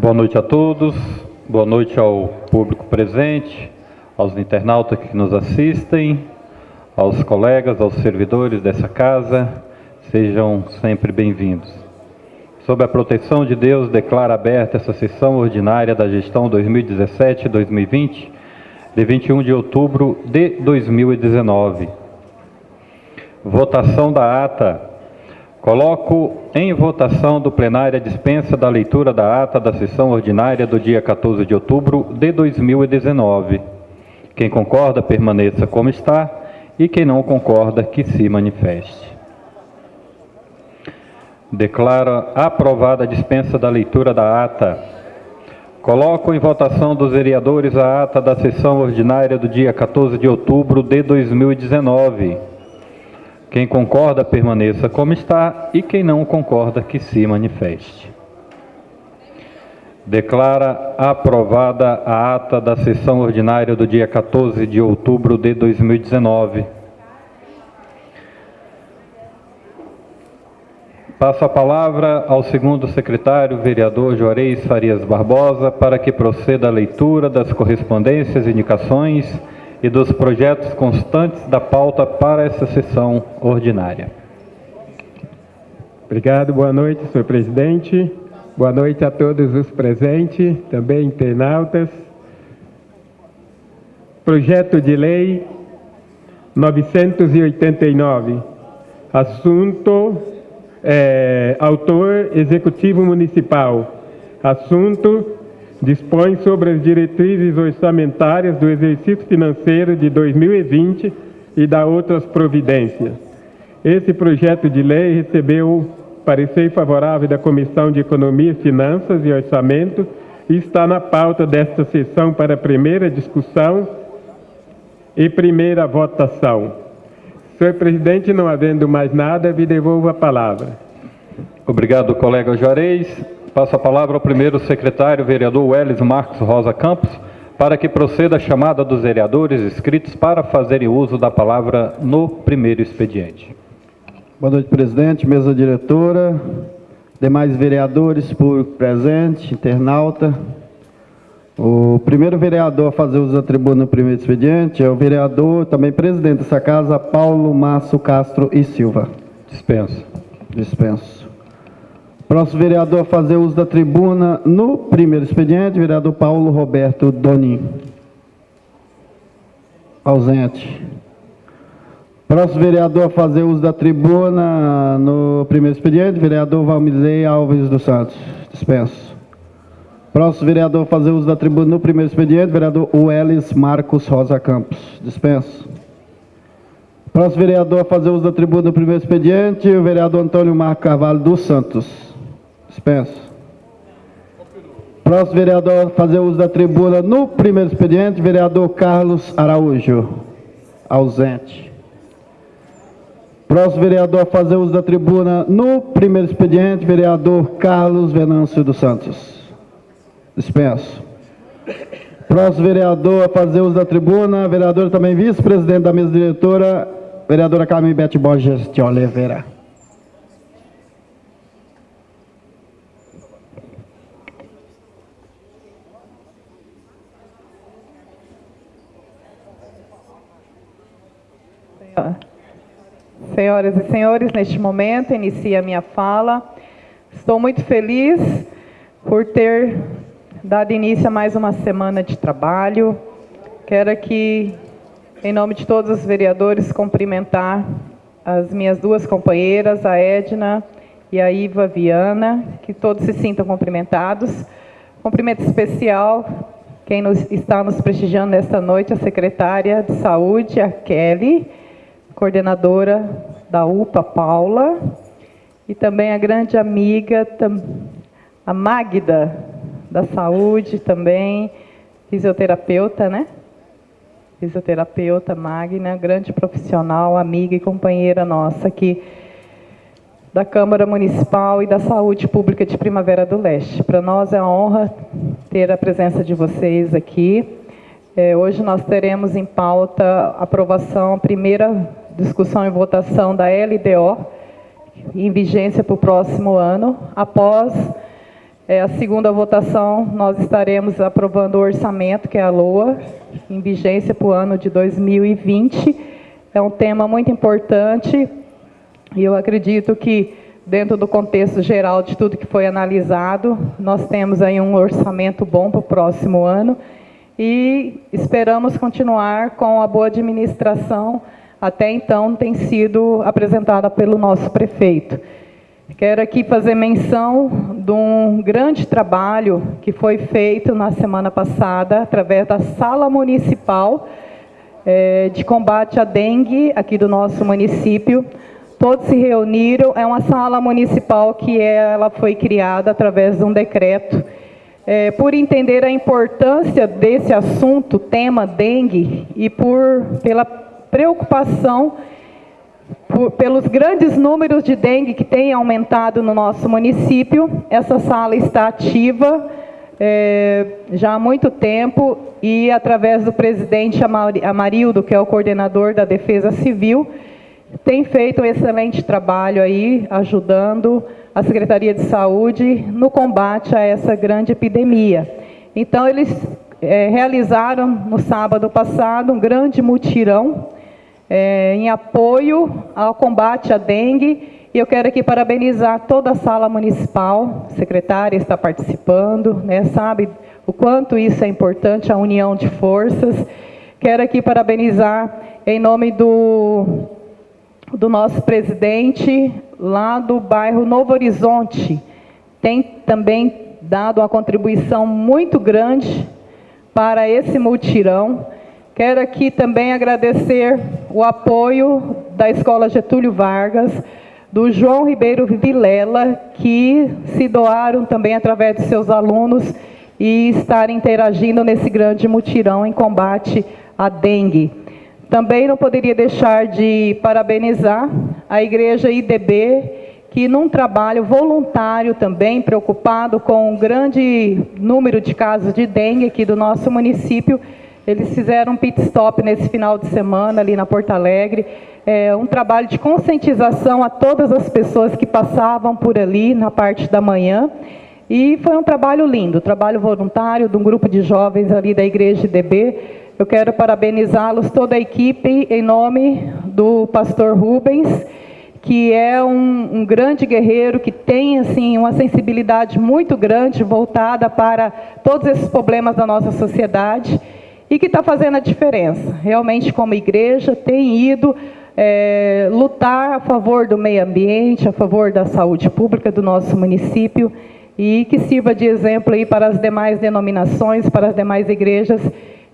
Boa noite a todos, boa noite ao público presente, aos internautas que nos assistem, aos colegas, aos servidores dessa casa, sejam sempre bem-vindos. Sob a proteção de Deus, declaro aberta essa sessão ordinária da gestão 2017-2020, de 21 de outubro de 2019. Votação da ata. Coloco em votação do plenário a dispensa da leitura da ata da sessão ordinária do dia 14 de outubro de 2019. Quem concorda, permaneça como está, e quem não concorda, que se manifeste. Declara aprovada a dispensa da leitura da ata. Coloco em votação dos vereadores a ata da sessão ordinária do dia 14 de outubro de 2019. Quem concorda, permaneça como está, e quem não concorda, que se manifeste. Declara aprovada a ata da sessão ordinária do dia 14 de outubro de 2019. Passo a palavra ao segundo secretário, vereador Juarez Farias Barbosa, para que proceda a leitura das correspondências, indicações e dos projetos constantes da pauta para essa sessão ordinária. Obrigado, boa noite, senhor presidente. Boa noite a todos os presentes, também internautas. Projeto de Lei 989. Assunto é, autor executivo municipal. Assunto: dispõe sobre as diretrizes orçamentárias do exercício financeiro de 2020 e da outras providências. Esse projeto de lei recebeu parecer favorável da Comissão de Economia, Finanças e Orçamento e está na pauta desta sessão para primeira discussão e primeira votação. Senhor presidente, não havendo mais nada, me devolvo a palavra. Obrigado, colega Juarez. Passo a palavra ao primeiro secretário, vereador Welles Marcos Rosa Campos, para que proceda a chamada dos vereadores inscritos para fazerem uso da palavra no primeiro expediente. Boa noite, presidente, mesa diretora, demais vereadores, público presente, internauta, o primeiro vereador a fazer uso da tribuna no primeiro expediente é o vereador, também presidente dessa casa, Paulo Márcio Castro e Silva. Dispenso. Dispenso. Próximo vereador a fazer uso da tribuna no primeiro expediente, vereador Paulo Roberto Donim. Ausente. Próximo vereador a fazer uso da tribuna no primeiro expediente, vereador Valmizei Alves dos Santos. Dispenso. Próximo vereador fazer uso da tribuna no primeiro expediente, vereador Uelis Marcos Rosa Campos. Dispenso. Próximo vereador a fazer uso da tribuna no primeiro expediente, o vereador Antônio Marco Carvalho dos Santos. Dispenso. Próximo vereador a fazer uso da tribuna no primeiro expediente, vereador Carlos Araújo. Ausente. Próximo vereador a fazer uso da tribuna no primeiro expediente, vereador Carlos Venâncio dos Santos. Dispenso. Próximo vereador a fazer uso da tribuna, vereador também vice-presidente da mesa diretora, vereadora Carmen Bete Borges de Oliveira. Senhoras e senhores, neste momento inicia a minha fala. Estou muito feliz por ter dado início a mais uma semana de trabalho. Quero aqui, em nome de todos os vereadores, cumprimentar as minhas duas companheiras, a Edna e a Iva Viana, que todos se sintam cumprimentados. Cumprimento especial quem nos, está nos prestigiando nesta noite, a secretária de Saúde, a Kelly, coordenadora da UPA, Paula, e também a grande amiga, a Magda, da saúde também, fisioterapeuta, né? Fisioterapeuta Magna, grande profissional, amiga e companheira nossa aqui da Câmara Municipal e da Saúde Pública de Primavera do Leste. Para nós é uma honra ter a presença de vocês aqui. É, hoje nós teremos em pauta aprovação, a primeira discussão e votação da LDO, em vigência para o próximo ano, após É, a segunda votação, nós estaremos aprovando o orçamento, que é a LOA, em vigência para o ano de 2020. É um tema muito importante e eu acredito que, dentro do contexto geral de tudo que foi analisado, nós temos aí um orçamento bom para o próximo ano e esperamos continuar com a boa administração até então tem sido apresentada pelo nosso prefeito. Quero aqui fazer menção de um grande trabalho que foi feito na semana passada, através da Sala Municipal é, de Combate à Dengue, aqui do nosso município. Todos se reuniram, é uma sala municipal que ela foi criada através de um decreto. É, por entender a importância desse assunto, tema dengue, e por, pela preocupação por, pelos grandes números de dengue que tem aumentado no nosso município. Essa sala está ativa é, já há muito tempo e através do presidente Amarildo, que é o coordenador da Defesa Civil, tem feito um excelente trabalho aí, ajudando a Secretaria de Saúde no combate a essa grande epidemia. Então, eles é, realizaram no sábado passado um grande mutirão é, em apoio ao combate à dengue. E eu quero aqui parabenizar toda a sala municipal, a secretária está participando, né, sabe o quanto isso é importante, a união de forças. Quero aqui parabenizar em nome do, do nosso presidente lá do bairro Novo Horizonte. Tem também dado uma contribuição muito grande para esse multirão. Quero aqui também agradecer o apoio da Escola Getúlio Vargas, do João Ribeiro Vilela, que se doaram também através de seus alunos e estarem interagindo nesse grande mutirão em combate à dengue. Também não poderia deixar de parabenizar a Igreja IDB, que num trabalho voluntário também, preocupado com o grande número de casos de dengue aqui do nosso município, eles fizeram um pit stop nesse final de semana ali na Porto Alegre, é, um trabalho de conscientização a todas as pessoas que passavam por ali na parte da manhã. E foi um trabalho lindo, trabalho voluntário de um grupo de jovens ali da Igreja DB. Eu quero parabenizá-los, toda a equipe, em nome do pastor Rubens, que é um, um, grande guerreiro, que tem assim uma sensibilidade muito grande voltada para todos esses problemas da nossa sociedade e que está fazendo a diferença. Realmente, como igreja, tem ido é, lutar a favor do meio ambiente, a favor da saúde pública do nosso município e que sirva de exemplo aí para as demais denominações, para as demais igrejas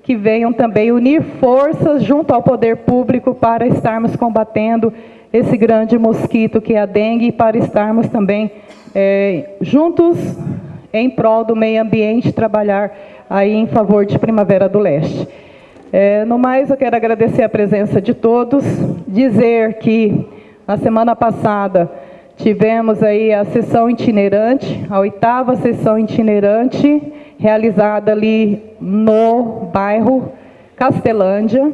que venham também unir forças junto ao poder público para estarmos combatendo esse grande mosquito que é a dengue e para estarmos também é, juntos em prol do meio ambiente, trabalhar aí em favor de Primavera do Leste. É, no mais, eu quero agradecer a presença de todos, dizer que na semana passada tivemos aí a sessão itinerante, a oitava sessão itinerante, realizada ali no bairro Castelândia.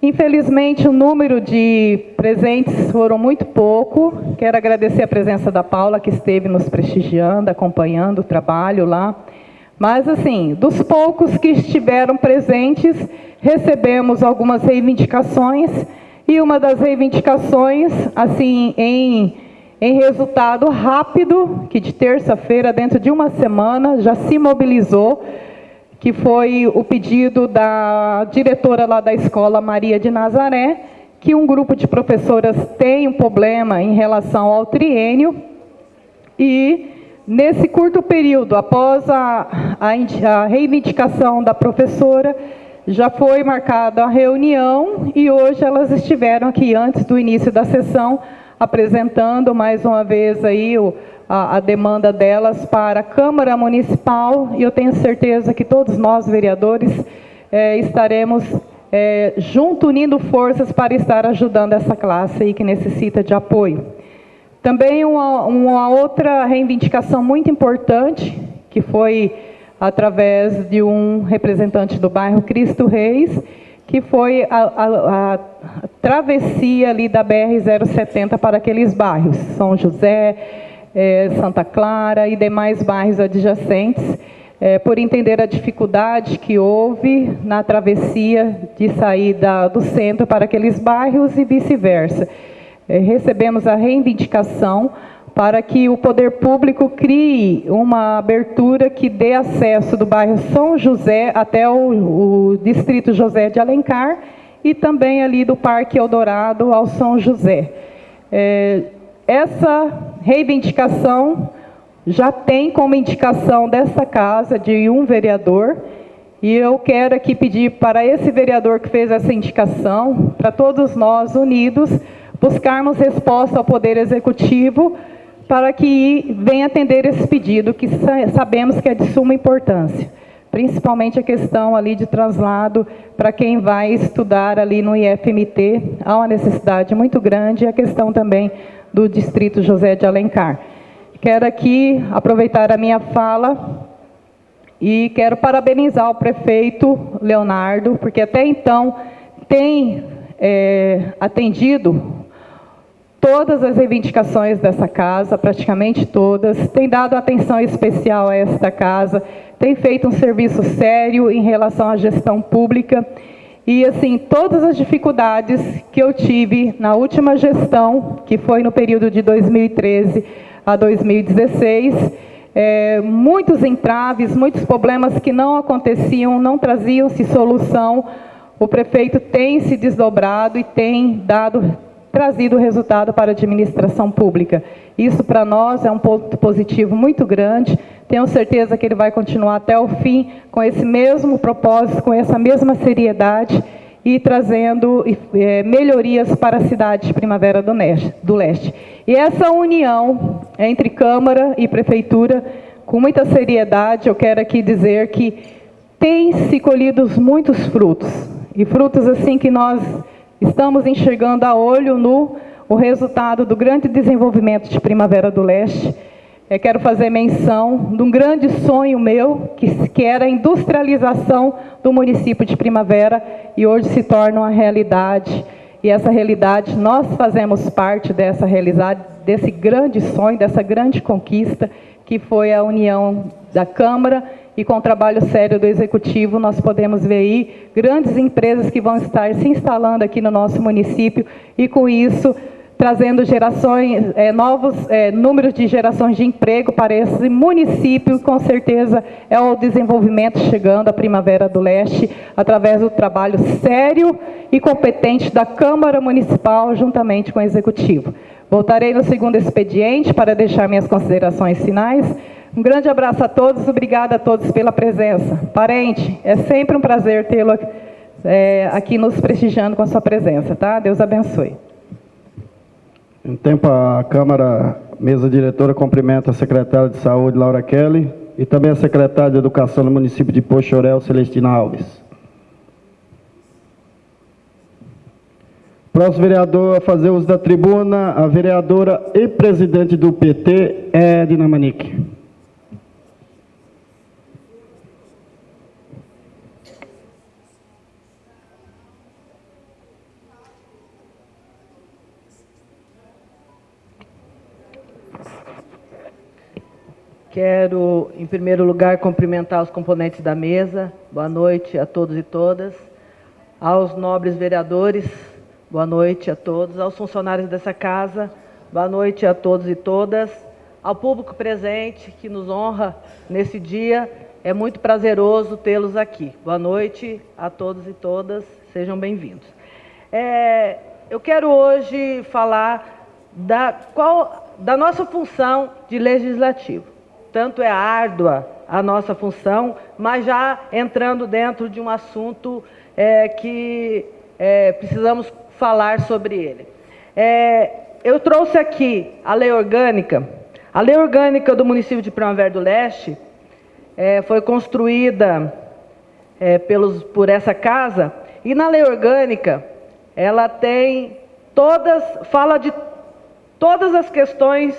Infelizmente, o número de presentes foram muito pouco. Quero agradecer a presença da Paula, que esteve nos prestigiando, acompanhando o trabalho lá. Mas, assim, dos poucos que estiveram presentes, recebemos algumas reivindicações, e uma das reivindicações, assim, em, em resultado rápido, que de terça-feira, dentro de uma semana, já se mobilizou, que foi o pedido da diretora lá da escola Maria de Nazaré, que um grupo de professoras tem um problema em relação ao triênio, e Nesse curto período, após a, a, a, reivindicação da professora, já foi marcada a reunião e hoje elas estiveram aqui antes do início da sessão, apresentando mais uma vez aí o, a, a, demanda delas para a Câmara Municipal e eu tenho certeza que todos nós, vereadores, é, estaremos é, junto, unindo forças para estar ajudando essa classe aí que necessita de apoio. Também uma, uma outra reivindicação muito importante, que foi através de um representante do bairro Cristo Reis, que foi a, a, a, travessia ali da BR-070 para aqueles bairros, São José, é, Santa Clara e demais bairros adjacentes, é, por entender a dificuldade que houve na travessia de saída do centro para aqueles bairros e vice-versa. É, recebemos a reivindicação para que o poder público crie uma abertura que dê acesso do bairro São José até o, o distrito José de Alencar e também ali do Parque Eldorado ao São José. É, essa reivindicação já tem como indicação dessa casa de um vereador, e eu quero aqui pedir para esse vereador que fez essa indicação, para todos nós unidos, buscarmos resposta ao Poder Executivo para que venha atender esse pedido, que sabemos que é de suma importância. Principalmente a questão ali de traslado para quem vai estudar ali no IFMT, há uma necessidade muito grande, e a questão também do Distrito José de Alencar. Quero aqui aproveitar a minha fala e quero parabenizar o prefeito Leonardo, porque até então tem é, atendido todas as reivindicações dessa casa, praticamente todas, tem dado atenção especial a esta casa, tem feito um serviço sério em relação à gestão pública. E, assim, todas as dificuldades que eu tive na última gestão, que foi no período de 2013 a 2016, é, muitos entraves, muitos problemas que não aconteciam, não traziam-se solução, o prefeito tem se desdobrado e tem dado trazido resultado para a administração pública. Isso para nós é um ponto positivo muito grande. Tenho certeza que ele vai continuar até o fim com esse mesmo propósito, com essa mesma seriedade e trazendo é, melhorias para a cidade de Primavera do, Neste, do Leste. E essa união entre Câmara e Prefeitura, com muita seriedade, eu quero aqui dizer que tem se colhido muitos frutos. E frutos assim que nós Estamos enxergando a olho nu o resultado do grande desenvolvimento de Primavera do Leste. Eu quero fazer menção de um grande sonho meu, que, que era a industrialização do município de Primavera, e hoje se torna uma realidade. E essa realidade, nós fazemos parte dessa realidade, desse grande sonho, dessa grande conquista, que foi a união da Câmara e com o trabalho sério do Executivo, nós podemos ver aí grandes empresas que vão estar se instalando aqui no nosso município e, com isso, trazendo gerações, é, novos é, números de gerações de emprego para esse município, com certeza é o desenvolvimento chegando à Primavera do Leste, através do trabalho sério e competente da Câmara Municipal, juntamente com o Executivo. Voltarei no segundo expediente para deixar minhas considerações finais. Um grande abraço a todos, obrigada a todos pela presença. Parente, é sempre um prazer tê-lo é, aqui nos prestigiando com a sua presença, tá? Deus abençoe. Em tempo, a Câmara, mesa diretora, cumprimenta a secretária de Saúde, Laura Kelly, e também a secretária de Educação do município de Pochorel, Celestina Alves. Próximo vereador a fazer uso da tribuna, a vereadora e presidente do PT, Edna Manique. Quero, em primeiro lugar, cumprimentar os componentes da mesa. Boa noite a todos e todas. Aos nobres vereadores, boa noite a todos. Aos funcionários dessa casa, boa noite a todos e todas. Ao público presente que nos honra nesse dia, é muito prazeroso tê-los aqui. Boa noite a todos e todas, sejam bem-vindos. É, eu quero hoje falar da, qual, da nossa função de legislativo tanto é árdua a nossa função, mas já entrando dentro de um assunto é, que é, precisamos falar sobre ele. É, eu trouxe aqui a lei orgânica. A lei orgânica do município de Primavera do Leste é, foi construída é, pelos, por essa casa, e na lei orgânica ela tem todas, fala de todas as questões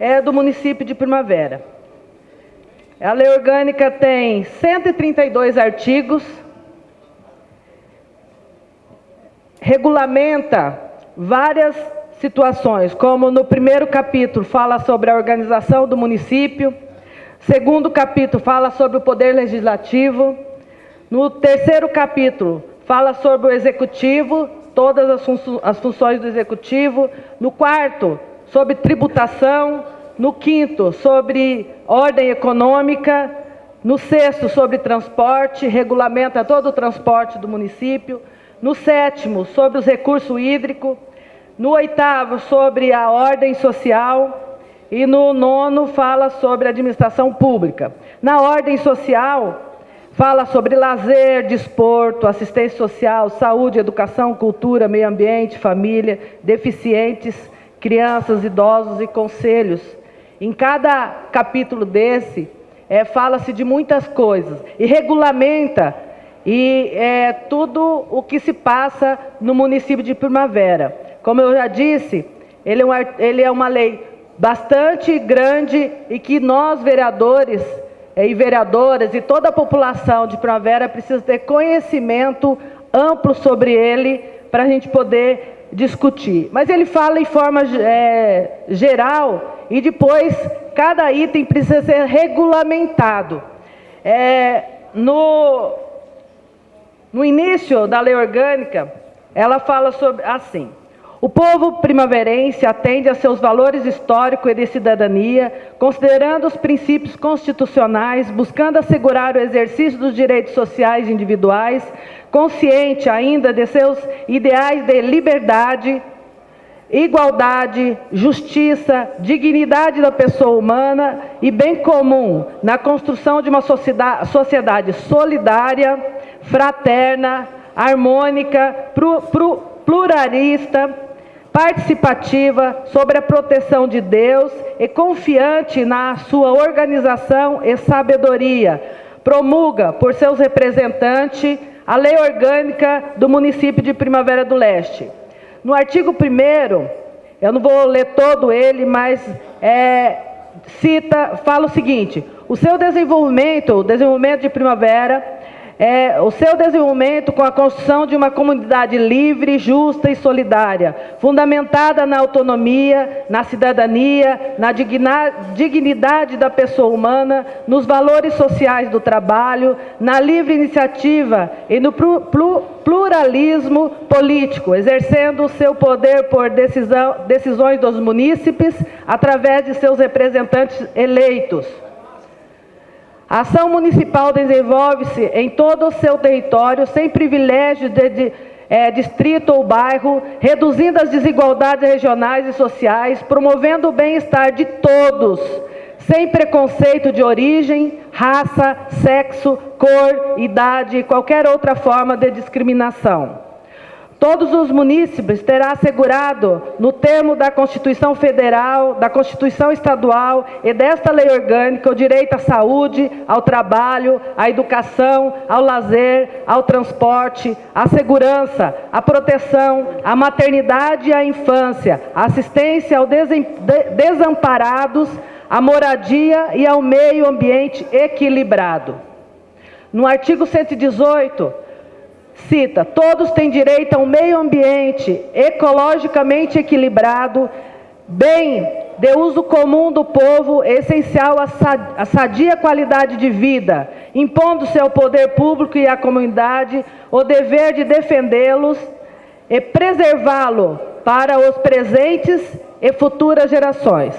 é, do município de Primavera. A lei orgânica tem 132 artigos, regulamenta várias situações, como no primeiro capítulo fala sobre a organização do município, segundo capítulo fala sobre o poder legislativo, no terceiro capítulo fala sobre o executivo, todas as, fun as funções do executivo, no quarto sobre tributação, no quinto sobre ordem econômica, no sexto sobre transporte, regulamenta todo o transporte do município, no sétimo sobre os recursos hídricos, no oitavo, sobre a ordem social. E no nono, fala sobre administração pública. Na ordem social, fala sobre lazer, desporto, assistência social, saúde, educação, cultura, meio ambiente, família, deficientes, crianças, idosos e conselhos. Em cada capítulo desse, é, fala-se de muitas coisas e regulamenta e é, tudo o que se passa no município de Primavera. Como eu já disse, ele é, ele é uma lei bastante grande e que nós, vereadores eh, e vereadoras e toda a população de Primavera precisa ter conhecimento amplo sobre ele para a gente poder discutir. Mas ele fala em forma é, geral e depois cada item precisa ser regulamentado. É, no, no início da lei orgânica, ela fala sobre assim. O povo primaverense atende a seus valores históricos e de cidadania, considerando os princípios constitucionais, buscando assegurar o exercício dos direitos sociais individuais, consciente ainda de seus ideais de liberdade, igualdade, justiça, dignidade da pessoa humana e bem comum na construção de uma sociedade solidária, fraterna, harmônica, pluralista, participativa, sobre a proteção de Deus e confiante na sua organização e sabedoria. Promulga, por seus representantes, a lei orgânica do município de Primavera do Leste. No artigo 1 eu não vou ler todo ele, mas é, cita, fala o seguinte: o seu desenvolvimento, o desenvolvimento de Primavera, é, o seu desenvolvimento com a construção de uma comunidade livre, justa e solidária, fundamentada na autonomia, na cidadania, na dignidade da pessoa humana, nos valores sociais do trabalho, na livre iniciativa e no pluralismo político, exercendo o seu poder por decisão, decisões dos munícipes através de seus representantes eleitos. A ação municipal desenvolve-se em todo o seu território, sem privilégio de, de é, distrito ou bairro, reduzindo as desigualdades regionais e sociais, promovendo o bem-estar de todos, sem preconceito de origem, raça, sexo, cor, idade e qualquer outra forma de discriminação. Todos os munícipes terá assegurado, no termo da Constituição Federal, da Constituição Estadual e desta lei orgânica, o direito à saúde, ao trabalho, à educação, ao lazer, ao transporte, à segurança, à proteção, à maternidade e à infância, à assistência aos desamparados, à moradia e ao meio ambiente equilibrado. No artigo 118, cita: todos têm direito a um meio ambiente ecologicamente equilibrado, bem de uso comum do povo, essencial à sadia qualidade de vida, impondo-se ao poder público e à comunidade o dever de defendê-los e preservá-lo para os presentes e futuras gerações.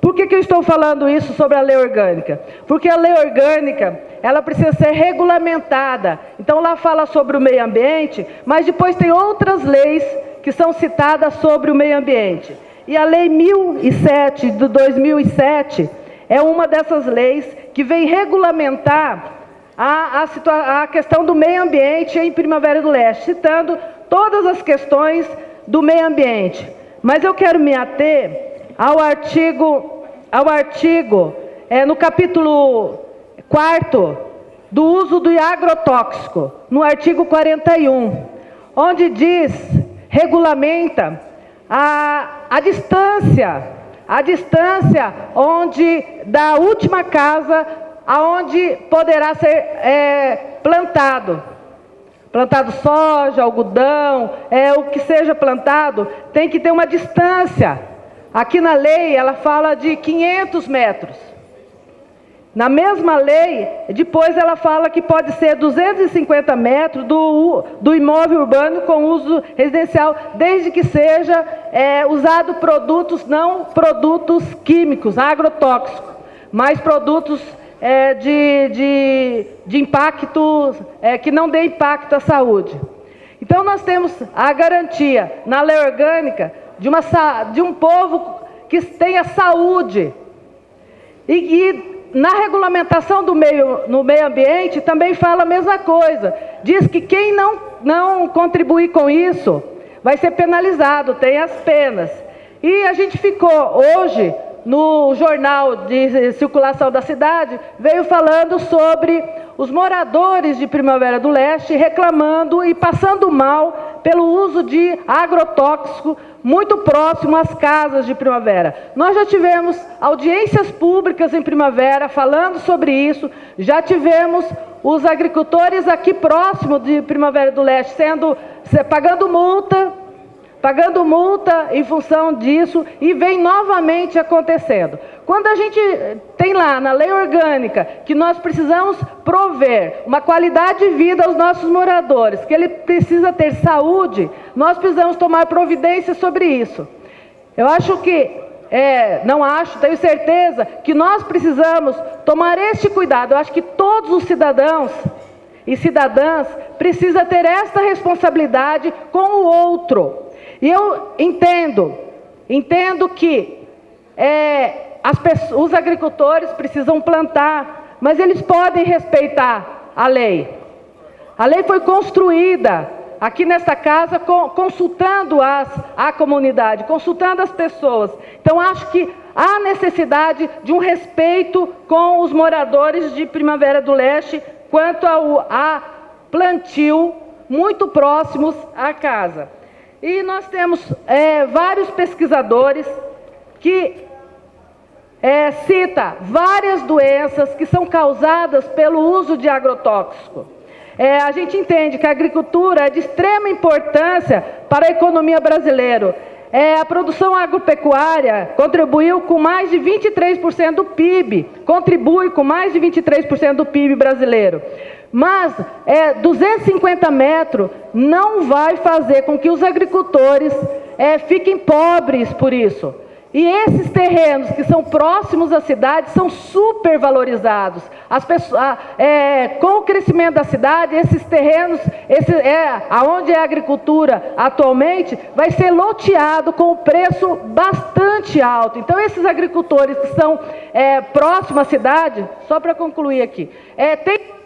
Por que, que eu estou falando isso sobre a lei orgânica? Porque a lei orgânica, ela precisa ser regulamentada. Então lá fala sobre o meio ambiente, mas depois tem outras leis que são citadas sobre o meio ambiente. E a lei 1007 de 2007 é uma dessas leis que vem regulamentar a, a, a questão do meio ambiente em Primavera do Leste, citando todas as questões do meio ambiente. Mas eu quero me ater ao artigo, ao artigo é, no capítulo 4 do uso do agrotóxico, no artigo 41, onde diz, regulamenta a, a distância, a distância onde da última casa aonde poderá ser é, plantado. plantado soja, algodão, é o que seja plantado, tem que ter uma distância. Aqui na lei ela fala de 500 metros. Na mesma lei, depois ela fala que pode ser 250 metros do, do imóvel urbano com uso residencial, desde que seja é, usado produtos, não produtos químicos, agrotóxicos, mas produtos é, de, de, de impacto, é, que não dê impacto à saúde. Então nós temos a garantia na lei orgânica de, uma, de um povo que tenha saúde e, e na regulamentação do meio, no meio ambiente também fala a mesma coisa. Diz que quem não, não contribuir com isso vai ser penalizado, tem as penas. E a gente ficou hoje no jornal de circulação da cidade, veio falando sobre os moradores de Primavera do Leste reclamando e passando mal pelo uso de agrotóxico muito próximo às casas de primavera. Nós já tivemos audiências públicas em primavera falando sobre isso, já tivemos os agricultores aqui próximo de Primavera do Leste sendo pagando multa, pagando multa em função disso e vem novamente acontecendo. Quando a gente tem lá na lei orgânica que nós precisamos prover uma qualidade de vida aos nossos moradores, que ele precisa ter saúde, nós precisamos tomar providência sobre isso. Eu acho que, é, não acho, tenho certeza que nós precisamos tomar este cuidado. Eu acho que todos os cidadãos e cidadãs precisam ter esta responsabilidade com o outro. E eu entendo, entendo que é, os agricultores precisam plantar, mas eles podem respeitar a lei. A lei foi construída aqui nesta casa consultando as, a comunidade, consultando as pessoas. Então acho que há necessidade de um respeito com os moradores de Primavera do Leste quanto ao a plantio muito próximos à casa. E nós temos é, vários pesquisadores que é, cita várias doenças que são causadas pelo uso de agrotóxico. É, a gente entende que a agricultura é de extrema importância para a economia brasileira. É, a produção agropecuária contribuiu com mais de 23% do PIB, contribui com mais de 23% do PIB brasileiro. Mas é, 250 metros não vai fazer com que os agricultores é, fiquem pobres por isso. E esses terrenos que são próximos à cidade são supervalorizados. As pessoas, é, com o crescimento da cidade, esses terrenos, esse, é, aonde é a agricultura atualmente, vai ser loteado com um preço bastante alto. Então, esses agricultores que são é, próximos à cidade, só para concluir aqui, é, tem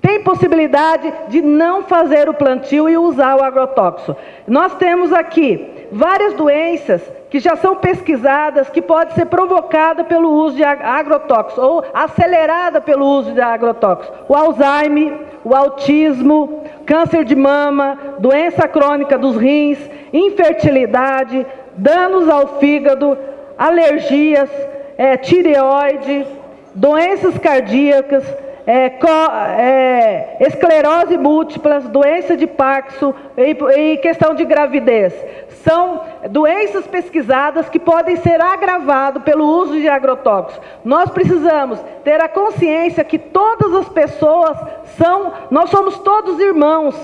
tem possibilidade de não fazer o plantio e usar o agrotóxico. Nós temos aqui várias doenças que já são pesquisadas que pode ser provocada pelo uso de agrotóxico ou acelerada pelo uso de agrotóxico. O Alzheimer, o autismo, câncer de mama, doença crônica dos rins, infertilidade, danos ao fígado, alergias, é, tireoide, doenças cardíacas, é, co, é, esclerose múltipla, doença de Parkinson e, e questão de gravidez. São doenças pesquisadas que podem ser agravadas pelo uso de agrotóxicos. Nós precisamos ter a consciência que todas as pessoas são, nós somos todos irmãos.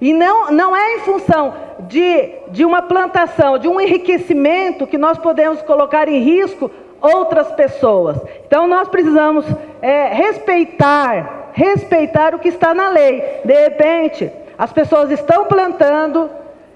E não, não é em função de, de uma plantação, de um enriquecimento que nós podemos colocar em risco outras pessoas. Então nós precisamos é, respeitar, respeitar o que está na lei. De repente, as pessoas estão plantando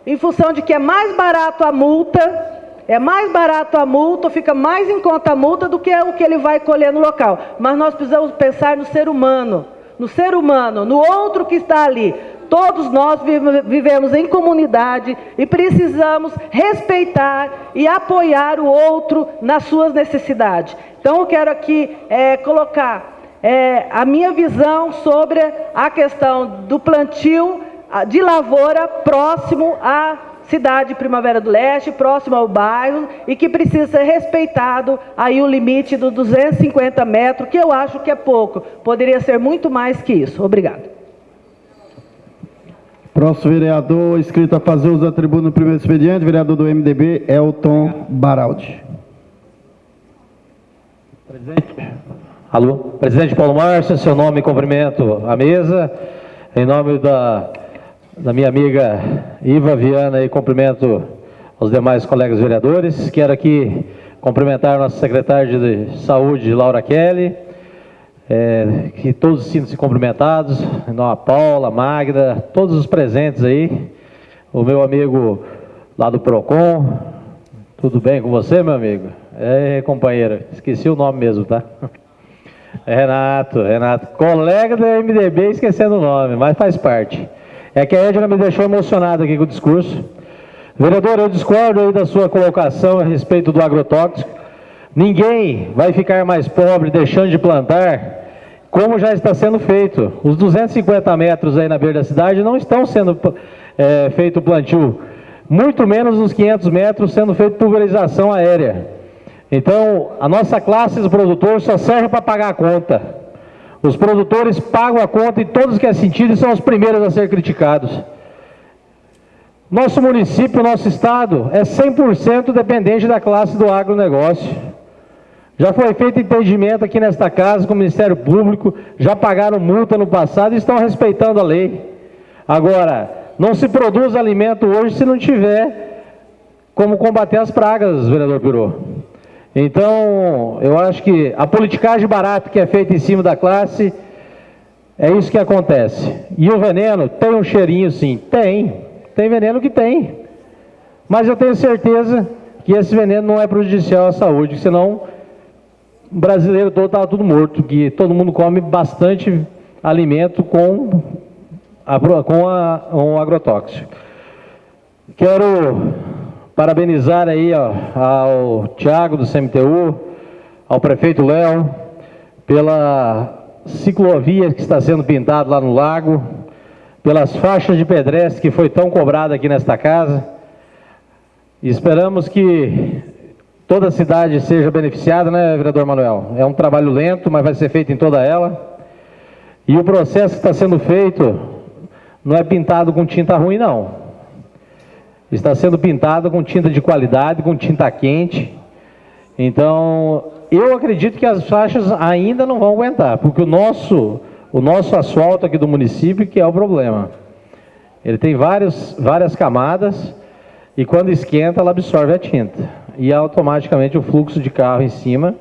em função de que é mais barato a multa, é mais barato a multa, fica mais em conta a multa do que o que ele vai colher no local. Mas nós precisamos pensar no ser humano, no ser humano, no outro que está ali. Todos nós vivemos em comunidade e precisamos respeitar e apoiar o outro nas suas necessidades. Então, eu quero aqui é, colocar é, a minha visão sobre a questão do plantio de lavoura próximo à cidade Primavera do Leste, próximo ao bairro, e que precisa ser respeitado aí o limite dos 250 metros, que eu acho que é pouco. Poderia ser muito mais que isso. Obrigado. Próximo vereador inscrito a fazer uso da tribuna no primeiro expediente, vereador do MDB, Elton Baraldi. Presidente. Alô, presidente Paulo Márcio, seu nome e cumprimento à mesa. Em nome da, da minha amiga Iva Viana e cumprimento aos demais colegas vereadores. Quero aqui cumprimentar nossa secretária de saúde, Laura Kelly, é, que todos sintam-se cumprimentados, a Paula, Magda, todos os presentes aí, o meu amigo lá do PROCON, tudo bem com você, meu amigo? É, companheiro, esqueci o nome mesmo, tá? Renato, Renato, colega do MDB, esquecendo o nome, mas faz parte. É que a Edna me deixou emocionado aqui com o discurso. Vereador, eu discordo aí da sua colocação a respeito do agrotóxico. Ninguém vai ficar mais pobre deixando de plantar como já está sendo feito. Os 250 metros aí na beira da cidade não estão sendo é, feito plantio, muito menos os 500 metros sendo feito pulverização aérea. Então, a nossa classe de produtores só serve para pagar a conta. Os produtores pagam a conta em todos que é sentido e são os primeiros a ser criticados. Nosso município, nosso estado é 100% dependente da classe do agronegócio. Já foi feito entendimento aqui nesta casa com o Ministério Público, já pagaram multa no passado e estão respeitando a lei. Agora, não se produz alimento hoje se não tiver como combater as pragas, vereador Pirô. Então, eu acho que a politicagem barata que é feita em cima da classe, é isso que acontece. E o veneno tem um cheirinho sim? Tem. Tem veneno que tem. Mas eu tenho certeza que esse veneno não é prejudicial à saúde, senão brasileiro todo estava tudo morto, que todo mundo come bastante alimento com, a, com a, um agrotóxico. Quero parabenizar aí ó, ao Tiago do CMTU, ao prefeito Léo, pela ciclovia que está sendo pintada lá no lago, pelas faixas de pedestre que foi tão cobrada aqui nesta casa. esperamos que toda a cidade seja beneficiada, né, vereador Manuel? É um trabalho lento, mas vai ser feito em toda ela. E o processo que está sendo feito não é pintado com tinta ruim, não. Está sendo pintado com tinta de qualidade, com tinta quente. Então, eu acredito que as faixas ainda não vão aguentar, porque o nosso, o nosso asfalto aqui do município que é o problema. Ele tem várias, várias camadas e quando esquenta ela absorve a tinta e automaticamente o fluxo de carro em cima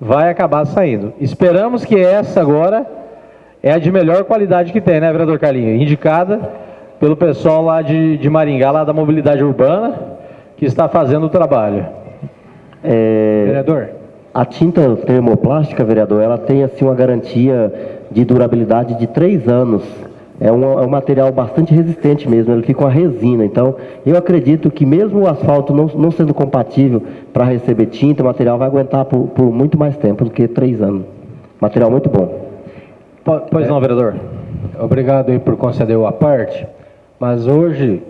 vai acabar saindo. Esperamos que essa agora é a de melhor qualidade que tem, né, vereador Carlinho? Indicada pelo pessoal lá de, de Maringá, lá da mobilidade urbana, que está fazendo o trabalho. É, vereador? A tinta termoplástica, vereador, ela tem assim uma garantia de durabilidade de três anos é um, é um, material bastante resistente mesmo, ele fica uma resina. Então, eu acredito que mesmo o asfalto não, não sendo compatível para receber tinta, o material vai aguentar por, por, muito mais tempo do que três anos. Material muito bom. Pois não, vereador. Obrigado aí por conceder o a parte, mas hoje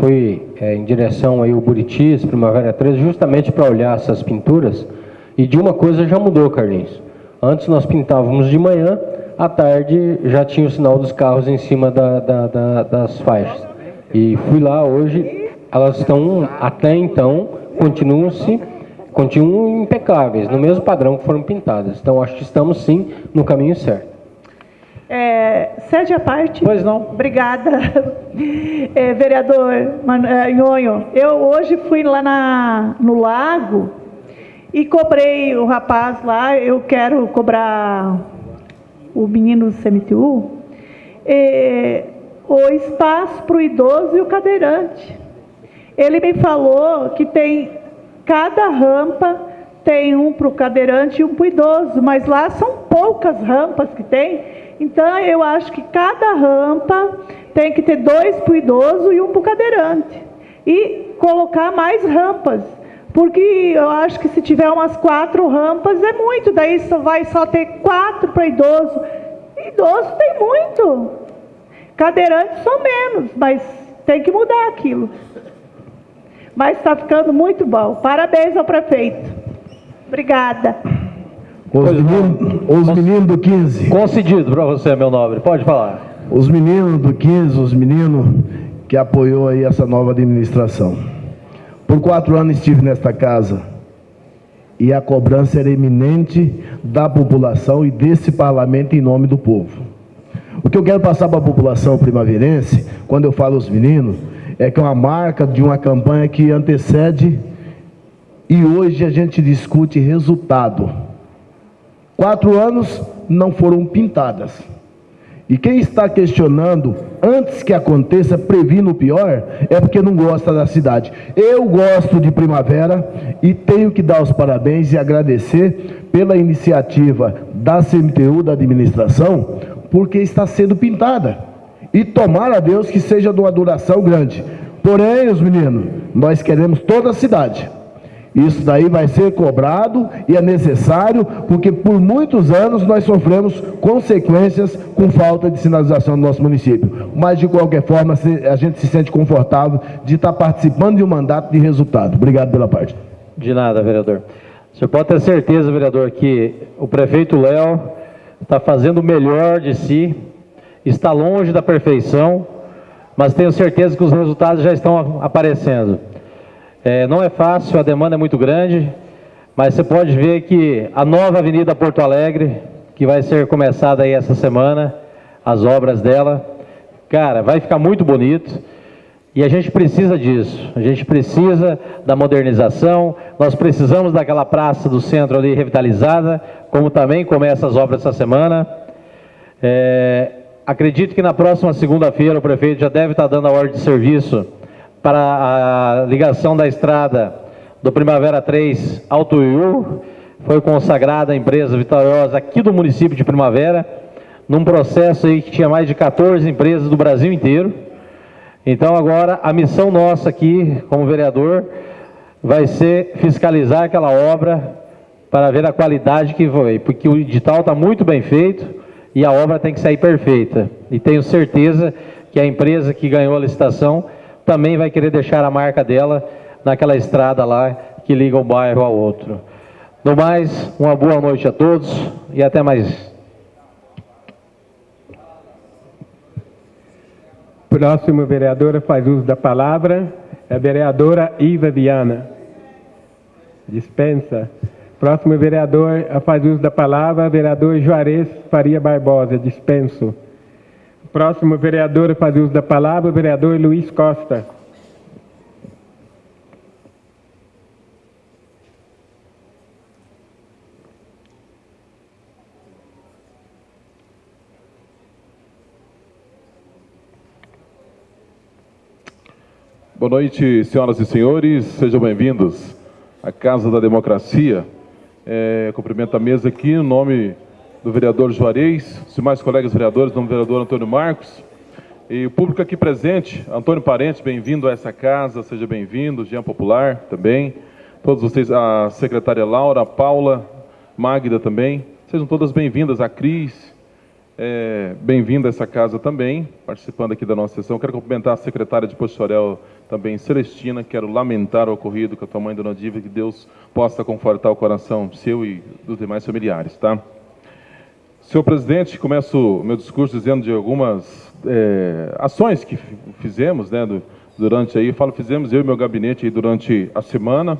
fui é, em direção aí ao Buritis, Primavera 13, justamente para olhar essas pinturas, e de uma coisa já mudou, Carlinhos. Antes nós pintávamos de manhã, à tarde já tinha o sinal dos carros em cima da, da, da, das faixas. E fui lá hoje, elas estão, até então, continuam-se, continuam impecáveis, no mesmo padrão que foram pintadas. Então, acho que estamos sim no caminho certo. É, sede à parte. Pois não. Obrigada, é, vereador é, Nhonho. Eu hoje fui lá na, no lago e cobrei o rapaz lá, eu quero cobrar o menino do CMTU, é, o espaço para o idoso e o cadeirante. Ele me falou que tem cada rampa tem um para o cadeirante e um para o idoso, mas lá são poucas rampas que tem. Então eu acho que cada rampa tem que ter dois para o idoso e um para o cadeirante. E colocar mais rampas. Porque eu acho que se tiver umas quatro rampas é muito, daí só vai só ter quatro para idoso. Idoso tem muito. Cadeirantes são menos, mas tem que mudar aquilo. Mas está ficando muito bom. Parabéns ao prefeito. Obrigada. Os meninos, os meninos do 15. Concedido para você, meu nobre. Pode falar. Os meninos do 15, os meninos que apoiou aí essa nova administração. Por quatro anos estive nesta casa e a cobrança era eminente da população e desse parlamento em nome do povo. O que eu quero passar para a população primaverense, quando eu falo os meninos, é que é uma marca de uma campanha que antecede e hoje a gente discute resultado. Quatro anos não foram pintadas. E quem está questionando, antes que aconteça, previno o pior, é porque não gosta da cidade. Eu gosto de primavera e tenho que dar os parabéns e agradecer pela iniciativa da CMTU, da administração, porque está sendo pintada. E tomara a Deus que seja de uma duração grande. Porém, os meninos, nós queremos toda a cidade. Isso daí vai ser cobrado e é necessário, porque por muitos anos nós sofremos consequências com falta de sinalização no nosso município. Mas, de qualquer forma, a gente se sente confortável de estar participando de um mandato de resultado. Obrigado pela parte. De nada, vereador. Senhor pode ter certeza, vereador, que o prefeito Léo está fazendo o melhor de si, está longe da perfeição, mas tenho certeza que os resultados já estão aparecendo. É, não é fácil, a demanda é muito grande, mas você pode ver que a nova Avenida Porto Alegre, que vai ser começada aí essa semana, as obras dela, cara, vai ficar muito bonito. E a gente precisa disso, a gente precisa da modernização, nós precisamos daquela praça do centro ali revitalizada, como também começa as obras essa semana. É, acredito que na próxima segunda-feira o prefeito já deve estar dando a ordem de serviço para a ligação da estrada do Primavera 3 ao Tuiú. Foi consagrada a empresa vitoriosa aqui do município de Primavera, num processo aí que tinha mais de 14 empresas do Brasil inteiro. Então agora a missão nossa aqui, como vereador, vai ser fiscalizar aquela obra para ver a qualidade que foi, porque o edital está muito bem feito e a obra tem que sair perfeita. E tenho certeza que a empresa que ganhou a licitação também vai querer deixar a marca dela naquela estrada lá que liga um bairro ao outro. No mais, uma boa noite a todos e até mais. Próxima vereadora faz uso da palavra, é a vereadora Iva Viana. Dispensa. Próximo vereador faz uso da palavra, vereador Juarez Faria Barbosa. Dispenso. Próximo vereador a fazer uso da palavra, o vereador Luiz Costa. Boa noite, senhoras e senhores, sejam bem-vindos à Casa da Democracia. É, cumprimento a mesa aqui em nome do vereador Juarez, os demais colegas vereadores, do vereador Antônio Marcos, e o público aqui presente, Antônio Parente, bem-vindo a essa casa, seja bem-vindo, Jean Popular também, todos vocês, a secretária Laura, a Paula, Magda também, sejam todas bem-vindas, a Cris, é, bem-vinda a essa casa também, participando aqui da nossa sessão. Quero cumprimentar a secretária de Postorel também, Celestina, quero lamentar o ocorrido com a tua mãe, Dona Diva, que Deus possa confortar o coração seu e dos demais familiares, tá? Senhor presidente, começo meu discurso dizendo de algumas é, ações que fizemos, né, do, durante aí, falo fizemos eu e meu gabinete durante a semana,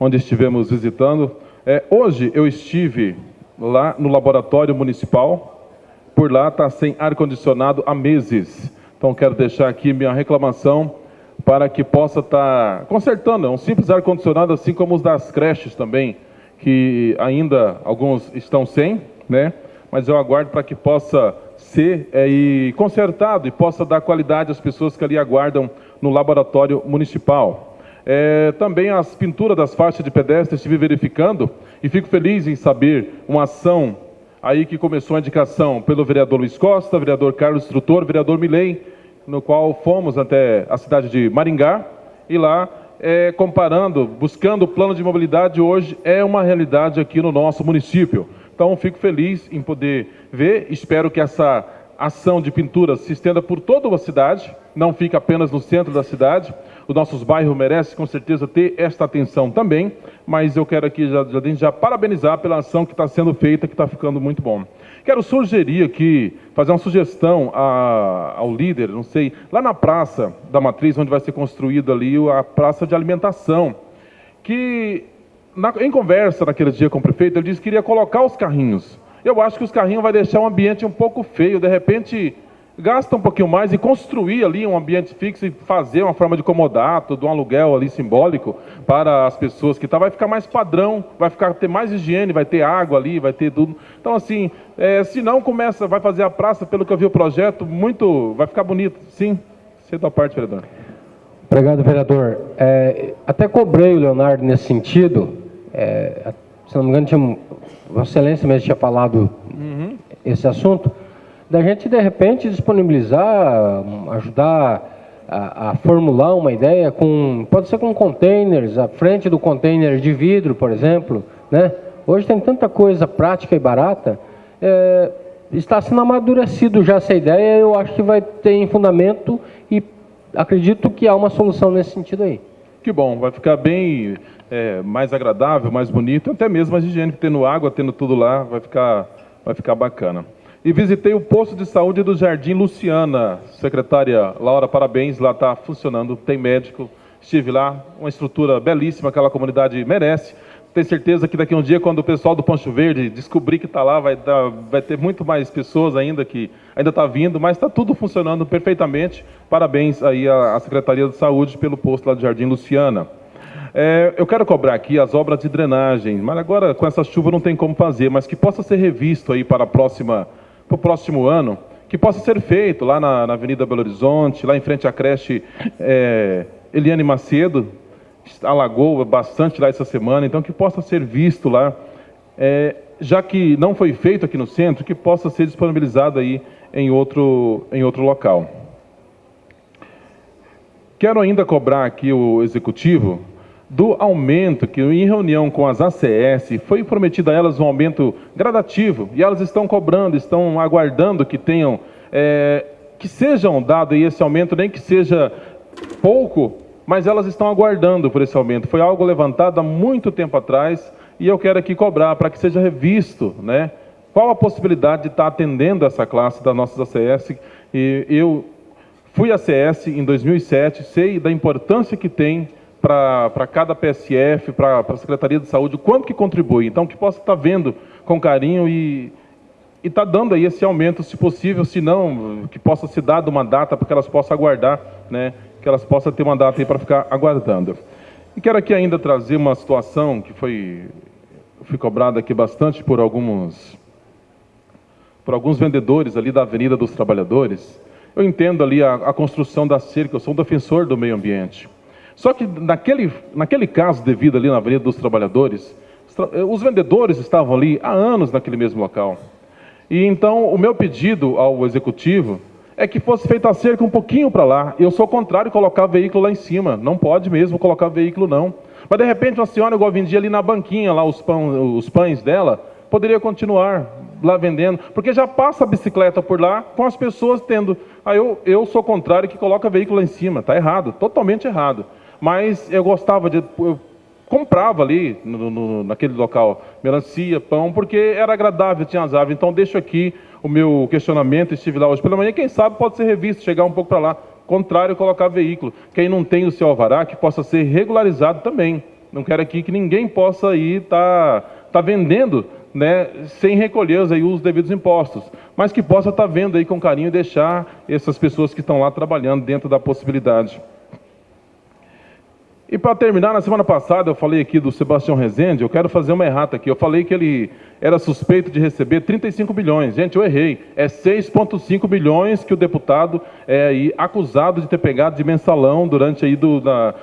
onde estivemos visitando. É, hoje eu estive lá no laboratório municipal, por lá está sem ar-condicionado há meses. Então quero deixar aqui minha reclamação para que possa estar tá consertando, é um simples ar-condicionado, assim como os das creches também, que ainda alguns estão sem, né? mas eu aguardo para que possa ser é, e consertado e possa dar qualidade às pessoas que ali aguardam no laboratório municipal. É, também as pinturas das faixas de pedestre estive verificando e fico feliz em saber uma ação aí que começou a indicação pelo vereador Luiz Costa, vereador Carlos Instrutor, vereador Milei, no qual fomos até a cidade de Maringá e lá é, comparando, buscando o plano de mobilidade, hoje é uma realidade aqui no nosso município. Então, fico feliz em poder ver, espero que essa ação de pintura se estenda por toda a cidade, não fica apenas no centro da cidade. Os nossos bairros merecem com certeza ter esta atenção também, mas eu quero aqui já, já, já parabenizar pela ação que está sendo feita, que está ficando muito bom. Quero sugerir aqui, fazer uma sugestão a, ao líder, não sei, lá na praça da Matriz, onde vai ser construída ali a praça de alimentação, que na, em conversa naquele dia com o prefeito, ele disse que iria colocar os carrinhos. Eu acho que os carrinhos vai deixar um ambiente um pouco feio. De repente, gasta um pouquinho mais e construir ali um ambiente fixo e fazer uma forma de comodato, de um aluguel ali simbólico para as pessoas que tá, vai ficar mais padrão, vai ficar ter mais higiene, vai ter água ali, vai ter tudo. Então assim, é, se não começa, vai fazer a praça, pelo que eu vi o projeto, muito, vai ficar bonito. Sim, cedo a parte, vereador. Obrigado, vereador. É, até cobrei o Leonardo nesse sentido. É, se não me engano, tinha, Vossa Excelência mesmo tinha falado uhum. esse assunto, da gente, de repente, disponibilizar, ajudar a, a, formular uma ideia com, pode ser com containers, à frente do container de vidro, por exemplo, né? Hoje tem tanta coisa prática e barata, é, está sendo amadurecido já essa ideia, eu acho que vai ter fundamento e acredito que há uma solução nesse sentido aí. Que bom, vai ficar bem é, mais agradável, mais bonito, até mesmo mais higiênico, tendo água, tendo tudo lá, vai ficar, vai ficar bacana. E visitei o posto de saúde do Jardim Luciana. Secretária Laura, parabéns, lá está funcionando, tem médico. Estive lá, uma estrutura belíssima, aquela comunidade merece. Tenho certeza que daqui a um dia, quando o pessoal do Pancho Verde descobrir que está lá, vai, dar, vai ter muito mais pessoas ainda que ainda está vindo, mas está tudo funcionando perfeitamente. Parabéns aí à Secretaria de Saúde pelo posto lá do Jardim Luciana. É, eu quero cobrar aqui as obras de drenagem, mas agora com essa chuva não tem como fazer, mas que possa ser revisto aí para, a próxima, para o próximo ano, que possa ser feito lá na, na Avenida Belo Horizonte, lá em frente à creche é, Eliane Macedo, alagou bastante lá essa semana, então que possa ser visto lá, é, já que não foi feito aqui no centro, que possa ser disponibilizado aí em outro, em outro local. Quero ainda cobrar aqui o executivo do aumento que, em reunião com as ACS, foi prometido a elas um aumento gradativo, e elas estão cobrando, estão aguardando que tenham, é, que sejam dado esse aumento, nem que seja pouco, mas elas estão aguardando por esse aumento. Foi algo levantado há muito tempo atrás, e eu quero aqui cobrar para que seja revisto, né? Qual a possibilidade de estar atendendo essa classe das nossas ACS? E eu fui ACS em 2007, sei da importância que tem para cada PSF, para a Secretaria de Saúde, quanto que contribui. Então, que possa estar vendo com carinho e está dando aí esse aumento, se possível, se não, que possa ser dado uma data para que elas possam aguardar, né, que elas possam ter uma data aí para ficar aguardando. E quero aqui ainda trazer uma situação que foi, foi cobrada aqui bastante por alguns, por alguns vendedores ali da Avenida dos Trabalhadores. Eu entendo ali a, a construção da cerca, eu sou um defensor do meio ambiente. Só que naquele, naquele caso devido ali na Avenida dos Trabalhadores, eh, os vendedores estavam ali há anos naquele mesmo local. E então o meu pedido ao executivo é que fosse feita a cerca um pouquinho para lá. Eu sou contrário a colocar veículo lá em cima. Não pode mesmo colocar veículo, não. Mas de repente uma senhora igual vendia ali na banquinha lá os, pão, os pães dela, poderia continuar lá vendendo, porque já passa a bicicleta por lá com as pessoas tendo. Aí eu, eu sou contrário que coloca veículo lá em cima. Está errado, totalmente errado mas eu gostava de. Eu comprava ali, no, no, naquele local, melancia, pão, porque era agradável, tinha as aves. Então, deixo aqui o meu questionamento. Estive lá hoje pela manhã, quem sabe pode ser revisto, chegar um pouco para lá. Contrário, colocar veículo. Quem não tem o seu alvará, que possa ser regularizado também. Não quero aqui que ninguém possa ir estar tá, tá vendendo né, sem recolher os, aí, os devidos impostos, mas que possa estar tá vendo aí com carinho e deixar essas pessoas que estão lá trabalhando dentro da possibilidade. E para terminar, na semana passada eu falei aqui do Sebastião Rezende, eu quero fazer uma errata aqui. Eu falei que ele era suspeito de receber 35 bilhões. Gente, eu errei. É 6,5 bilhões que o deputado é aí acusado de ter pegado de mensalão durante aí do, da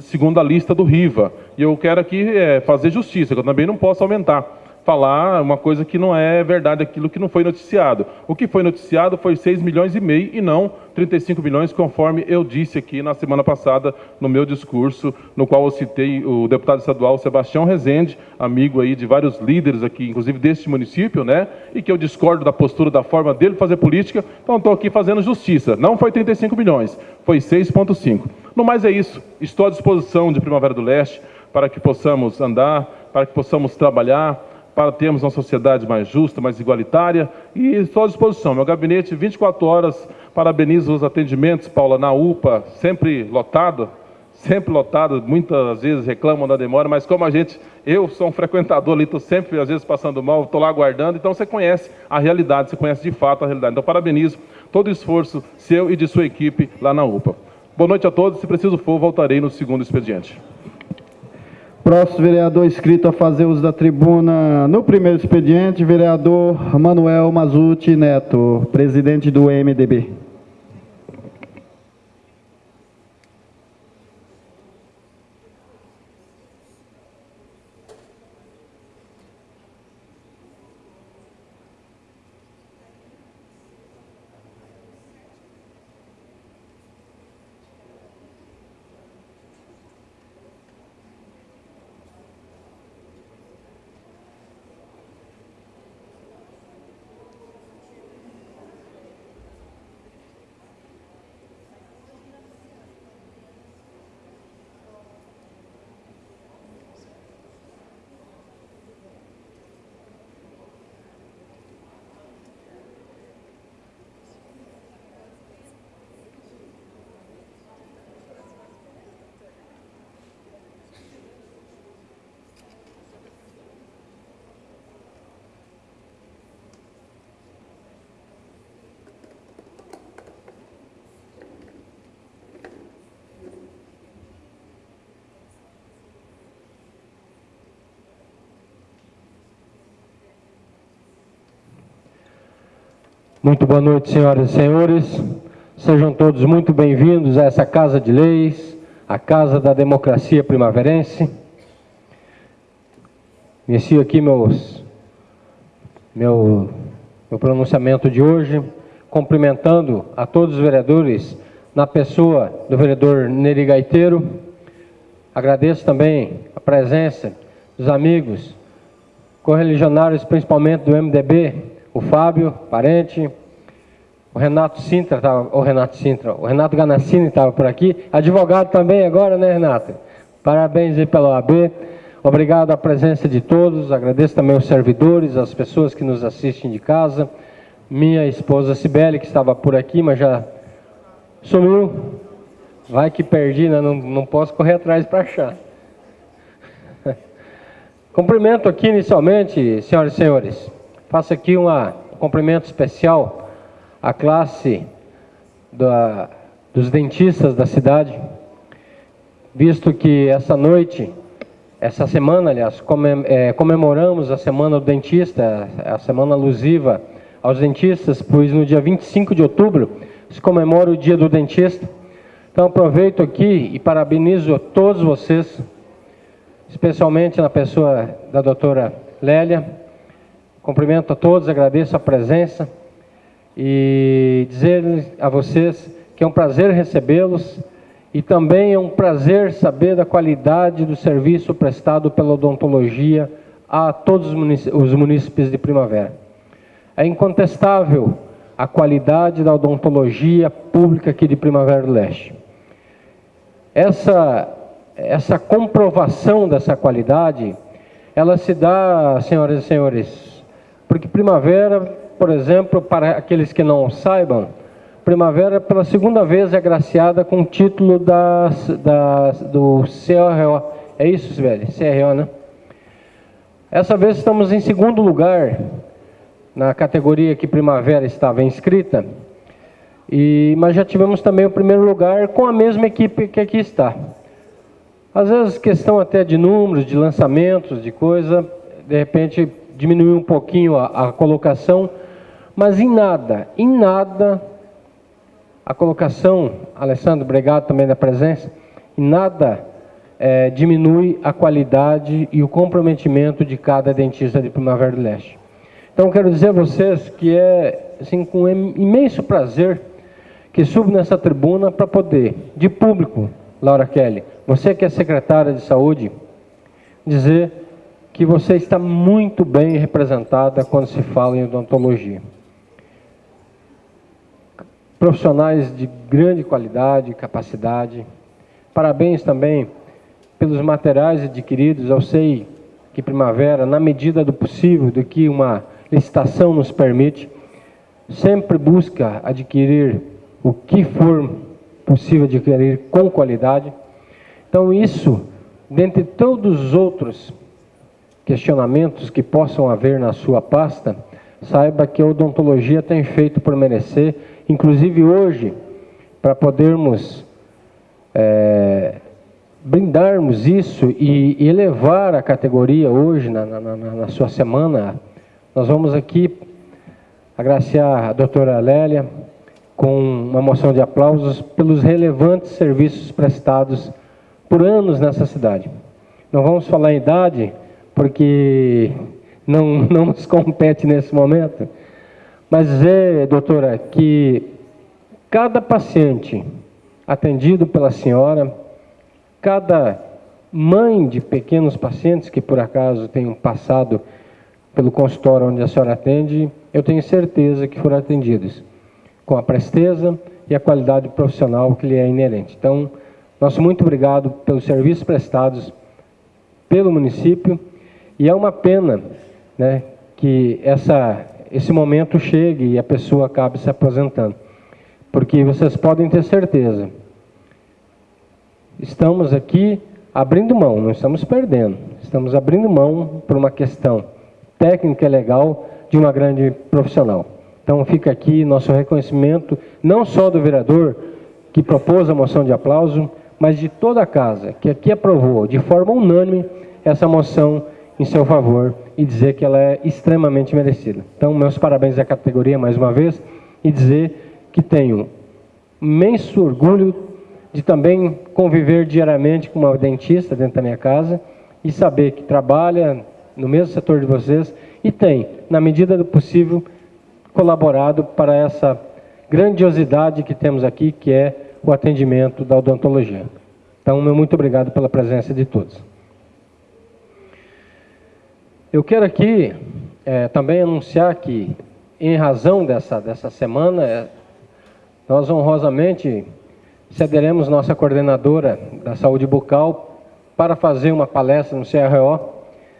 segunda lista do Riva. E eu quero aqui é, fazer justiça, que eu também não posso aumentar. Falar uma coisa que não é verdade, aquilo que não foi noticiado. O que foi noticiado foi 6 milhões e meio e não 35 milhões, conforme eu disse aqui na semana passada no meu discurso, no qual eu citei o deputado estadual Sebastião Rezende, amigo aí de vários líderes aqui, inclusive deste município, né? E que eu discordo da postura, da forma dele fazer política, então estou aqui fazendo justiça. Não foi 35 milhões, foi 6,5. No mais é isso. Estou à disposição de Primavera do Leste para que possamos andar, para que possamos trabalhar para termos uma sociedade mais justa, mais igualitária, e estou à disposição. Meu gabinete, 24 horas, parabenizo os atendimentos, Paula, na UPA, sempre lotado, sempre lotado, muitas vezes reclamam da demora, mas como a gente, eu sou um frequentador ali, estou sempre, às vezes, passando mal, estou lá aguardando, então você conhece a realidade, você conhece de fato a realidade. Então, parabenizo todo o esforço seu e de sua equipe lá na UPA. Boa noite a todos, se preciso for, voltarei no segundo expediente. Próximo vereador inscrito a fazer uso da tribuna no primeiro expediente, vereador Manuel Mazuti Neto, presidente do MDB. Muito boa noite, senhoras e senhores. Sejam todos muito bem-vindos a essa Casa de Leis, a Casa da Democracia Primaverense. Inicio aqui meus, meu, meu pronunciamento de hoje, cumprimentando a todos os vereadores, na pessoa do vereador Neri Gaiteiro. Agradeço também a presença dos amigos correligionários, principalmente do MDB, o Fábio, parente, o Renato Sintra, tava, o Renato Sintra, o Renato Ganassini estava por aqui, advogado também agora, né, Renato? Parabéns aí pela OAB. Obrigado à presença de todos, agradeço também os servidores, as pessoas que nos assistem de casa, minha esposa Cibele, que estava por aqui, mas já sumiu. Vai que perdi, né? não, não posso correr atrás para achar. Cumprimento aqui inicialmente, senhoras e senhores, Faço aqui uma, um cumprimento especial à classe da, dos dentistas da cidade, visto que essa noite, essa semana, aliás, comem, é, comemoramos a Semana do Dentista, a semana alusiva aos dentistas, pois no dia 25 de outubro se comemora o Dia do Dentista. Então aproveito aqui e parabenizo a todos vocês, especialmente na pessoa da doutora Lélia, Cumprimento a todos, agradeço a presença e dizer a vocês que é um prazer recebê-los e também é um prazer saber da qualidade do serviço prestado pela odontologia a todos os munícipes de Primavera. É incontestável a qualidade da odontologia pública aqui de Primavera do Leste. Essa, essa comprovação dessa qualidade, ela se dá, senhoras e senhores, porque primavera, por exemplo, para aqueles que não saibam, primavera pela segunda vez é agraciada com o título das, das, do CRO. É isso, velho? CRO, né? Essa vez estamos em segundo lugar na categoria que primavera estava inscrita. E, mas já tivemos também o primeiro lugar com a mesma equipe que aqui está. Às vezes questão até de números, de lançamentos, de coisa, de repente diminuiu um pouquinho a, a colocação, mas em nada, em nada, a colocação, Alessandro, obrigado também da presença, em nada é, diminui a qualidade e o comprometimento de cada dentista de Primavera do Leste. Então, quero dizer a vocês que é assim, com imenso prazer que subo nessa tribuna para poder, de público, Laura Kelly, você que é secretária de saúde, dizer que você está muito bem representada quando se fala em odontologia. Profissionais de grande qualidade capacidade. Parabéns também pelos materiais adquiridos. Eu sei que Primavera, na medida do possível, do que uma licitação nos permite, sempre busca adquirir o que for possível adquirir com qualidade. Então, isso, dentre todos os outros questionamentos que possam haver na sua pasta, saiba que a odontologia tem feito por merecer, inclusive hoje, para podermos é, brindarmos isso e, elevar a categoria hoje, na, na, na, na sua semana, nós vamos aqui agraciar a doutora Lélia com uma moção de aplausos pelos relevantes serviços prestados por anos nessa cidade. Não vamos falar em idade, porque não, não nos compete nesse momento, mas é, doutora, que cada paciente atendido pela senhora, cada mãe de pequenos pacientes que por acaso tenham passado pelo consultório onde a senhora atende, eu tenho certeza que foram atendidos com a presteza e a qualidade profissional que lhe é inerente. Então, nosso muito obrigado pelos serviços prestados pelo município e é uma pena né, que essa, esse momento chegue e a pessoa acabe se aposentando. Porque vocês podem ter certeza, estamos aqui abrindo mão, não estamos perdendo, estamos abrindo mão por uma questão técnica legal de uma grande profissional. Então fica aqui nosso reconhecimento, não só do vereador que propôs a moção de aplauso, mas de toda a casa que aqui aprovou de forma unânime essa moção em seu favor e dizer que ela é extremamente merecida. Então, meus parabéns à categoria mais uma vez e dizer que tenho imenso orgulho de também conviver diariamente com uma dentista dentro da minha casa e saber que trabalha no mesmo setor de vocês e tem, na medida do possível, colaborado para essa grandiosidade que temos aqui, que é o atendimento da odontologia. Então, meu muito obrigado pela presença de todos. Eu quero aqui é, também anunciar que, em razão dessa, dessa semana, é, nós honrosamente cederemos nossa coordenadora da saúde bucal para fazer uma palestra no CRO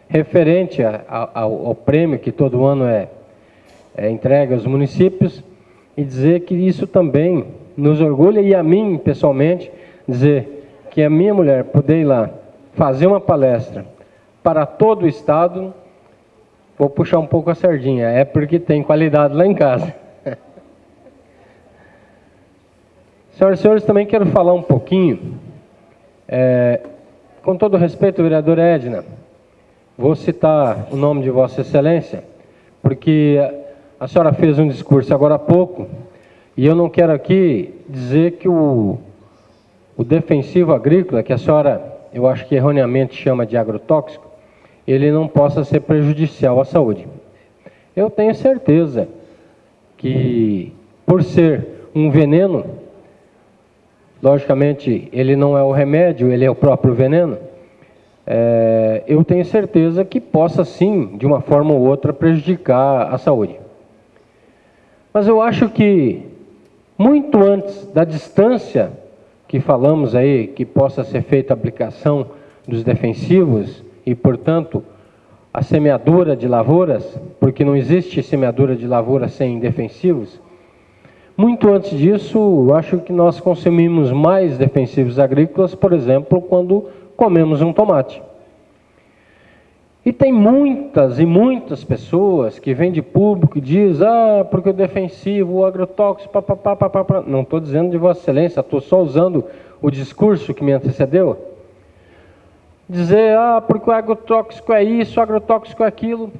referente a, a, ao, ao, prêmio que todo ano é, é entregue aos municípios e dizer que isso também nos orgulha e a mim, pessoalmente, dizer que a minha mulher poder ir lá fazer uma palestra para todo o Estado, vou puxar um pouco a sardinha, é porque tem qualidade lá em casa. Senhoras e senhores, também quero falar um pouquinho, é, com todo respeito, vereador Edna, Vou citar o nome de Vossa Excelência, porque a senhora fez um discurso agora há pouco, e eu não quero aqui dizer que o, o defensivo agrícola, que a senhora, eu acho que erroneamente chama de agrotóxico, ele não possa ser prejudicial à saúde. Eu tenho certeza que, por ser um veneno, logicamente ele não é o remédio, ele é o próprio veneno, é, eu tenho certeza que possa sim, de uma forma ou outra, prejudicar a saúde. Mas eu acho que, muito antes da distância que falamos aí, que possa ser feita a aplicação dos defensivos e, portanto, a semeadura de lavouras, porque não existe semeadura de lavouras sem defensivos, muito antes disso, acho que nós consumimos mais defensivos agrícolas, por exemplo, quando comemos um tomate. E tem muitas e muitas pessoas que vêm de público e diz, ah, porque o defensivo, o agrotóxico, papapá, papapá. Não estou dizendo de Vossa Excelência, estou só usando o discurso que me antecedeu. Dizer, ah, porque o agrotóxico é isso, o agrotóxico é aquilo.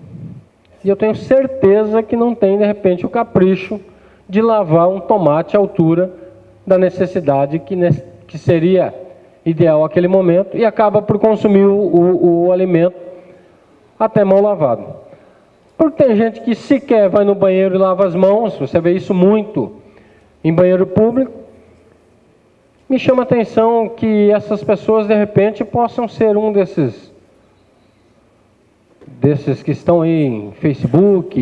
E eu tenho certeza que não tem, de repente, o capricho de lavar um tomate à altura da necessidade que, que seria ideal aquele momento e acaba por consumir o, o, o alimento até mal lavado. Porque tem gente que sequer vai no banheiro e lava as mãos, você vê isso muito em banheiro público. Me chama a atenção que essas pessoas de repente possam ser um desses desses que estão aí em Facebook,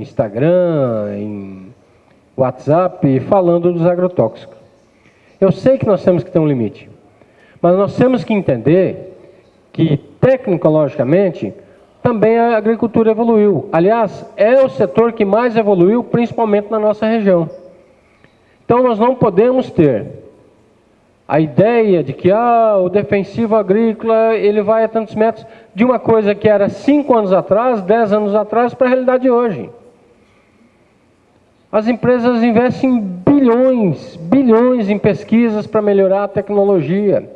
Instagram, em WhatsApp, falando dos agrotóxicos. Eu sei que nós temos que ter um limite, mas nós temos que entender que, tecnologicamente, também a agricultura evoluiu. Aliás, é o setor que mais evoluiu, principalmente na nossa região. Então, nós não podemos ter a ideia de que ah, o defensivo agrícola ele vai a tantos metros de uma coisa que era cinco anos atrás, dez anos atrás, para a realidade de hoje. As empresas investem bilhões, bilhões em pesquisas para melhorar a tecnologia.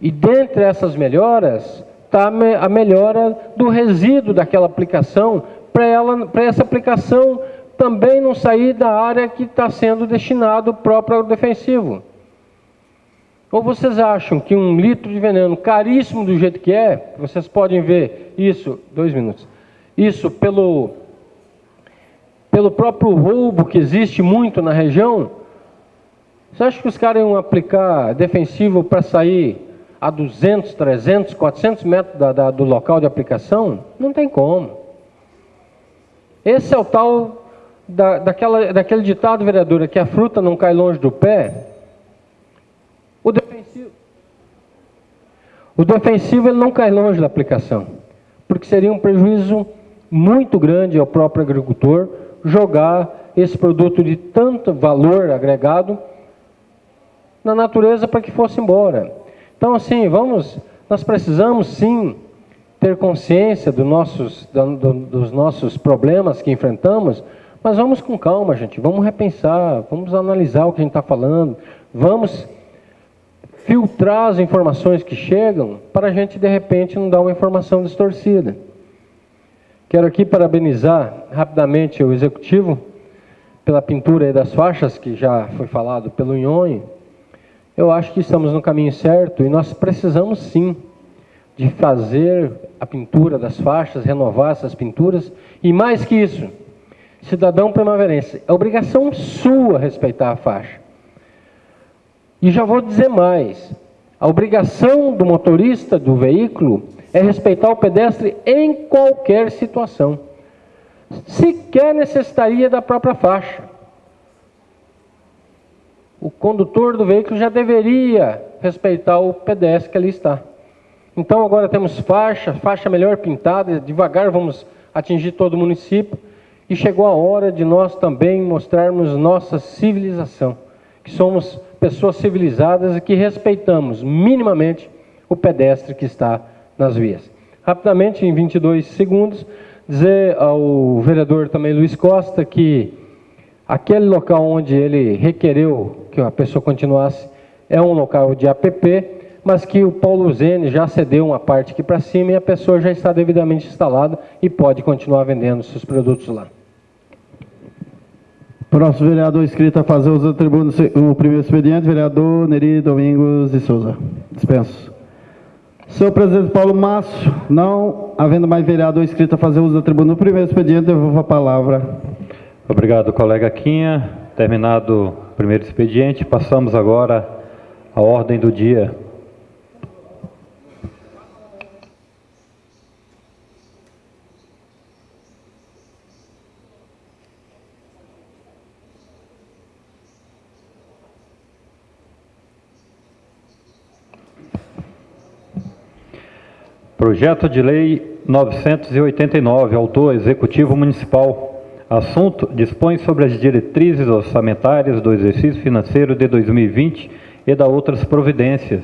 E dentre essas melhoras, está a melhora do resíduo daquela aplicação, para essa aplicação também não sair da área que está sendo destinado o próprio defensivo. Ou vocês acham que um litro de veneno caríssimo do jeito que é, vocês podem ver isso, dois minutos, isso pelo, pelo próprio roubo que existe muito na região, você acha que os caras iam aplicar defensivo para sair a 200, 300, 400 metros da, da, do local de aplicação? Não tem como. Esse é o tal da, daquela, daquele ditado, vereadora, que a fruta não cai longe do pé. O defensivo, o defensivo ele não cai longe da aplicação, porque seria um prejuízo muito grande ao próprio agricultor jogar esse produto de tanto valor agregado na natureza para que fosse embora. Então, assim, vamos, nós precisamos sim ter consciência do nossos, do, do, dos nossos problemas que enfrentamos, mas vamos com calma, gente. Vamos repensar, vamos analisar o que a gente está falando, vamos filtrar as informações que chegam para a gente, de repente, não dar uma informação distorcida. Quero aqui parabenizar rapidamente o Executivo pela pintura das faixas, que já foi falado pelo Nhonho eu acho que estamos no caminho certo e nós precisamos sim de fazer a pintura das faixas, renovar essas pinturas e mais que isso, cidadão primaverense, é obrigação sua respeitar a faixa. E já vou dizer mais, a obrigação do motorista do veículo é respeitar o pedestre em qualquer situação. Sequer necessitaria da própria faixa o condutor do veículo já deveria respeitar o pedestre que ali está. Então agora temos faixa, faixa melhor pintada, devagar vamos atingir todo o município. E chegou a hora de nós também mostrarmos nossa civilização, que somos pessoas civilizadas e que respeitamos minimamente o pedestre que está nas vias. Rapidamente, em 22 segundos, dizer ao vereador também Luiz Costa que aquele local onde ele requereu que a pessoa continuasse, é um local de APP, mas que o Paulo Zene já cedeu uma parte aqui para cima e a pessoa já está devidamente instalada e pode continuar vendendo seus produtos lá. Próximo vereador inscrito a fazer uso da tribuna, o primeiro expediente, vereador Neri Domingos de Souza. Dispenso. Senhor presidente Paulo Márcio, não havendo mais vereador inscrito a fazer uso da tribuna no primeiro expediente, devolvo a palavra. Obrigado, colega Quinha. Terminado primeiro expediente. Passamos agora à ordem do dia. Projeto de Lei 989, autor Executivo Municipal Assunto: dispõe sobre as diretrizes orçamentárias do exercício financeiro de 2020 e da outras providências.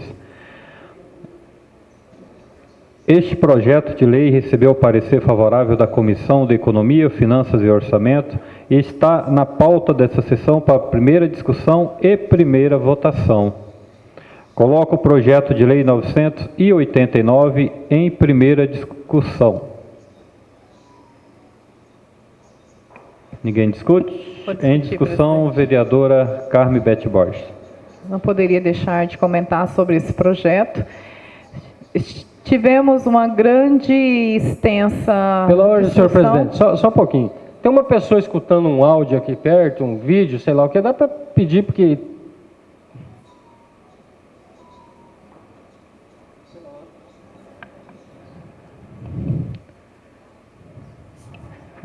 Este projeto de lei recebeu parecer favorável da Comissão de Economia, Finanças e Orçamento e está na pauta dessa sessão para primeira discussão e primeira votação. Coloco o projeto de lei 989 em primeira discussão. Ninguém discute? Em discussão, vereadora Carme Bete Borges. não poderia deixar de comentar sobre esse projeto. Tivemos uma grande extensa. Pela ordem, senhor presidente, só, só um pouquinho. Tem uma pessoa escutando um áudio aqui perto, um vídeo, sei lá o que, dá para pedir, porque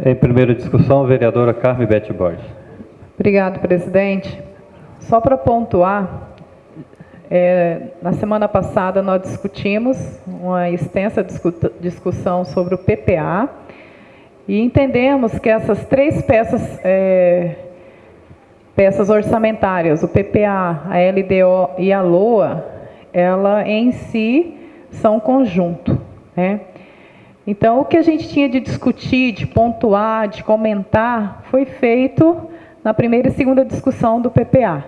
Em primeira discussão, vereadora Carme Bete Borges. Obrigado, presidente. Só para pontuar, é, na semana passada nós discutimos uma extensa discussão sobre o PPA e entendemos que essas três peças, é, peças orçamentárias, o PPA, a LDO e a LOA, ela em si são conjunto. Né? Então, o que a gente tinha de discutir, de pontuar, de comentar, foi feito na primeira e segunda discussão do PPA.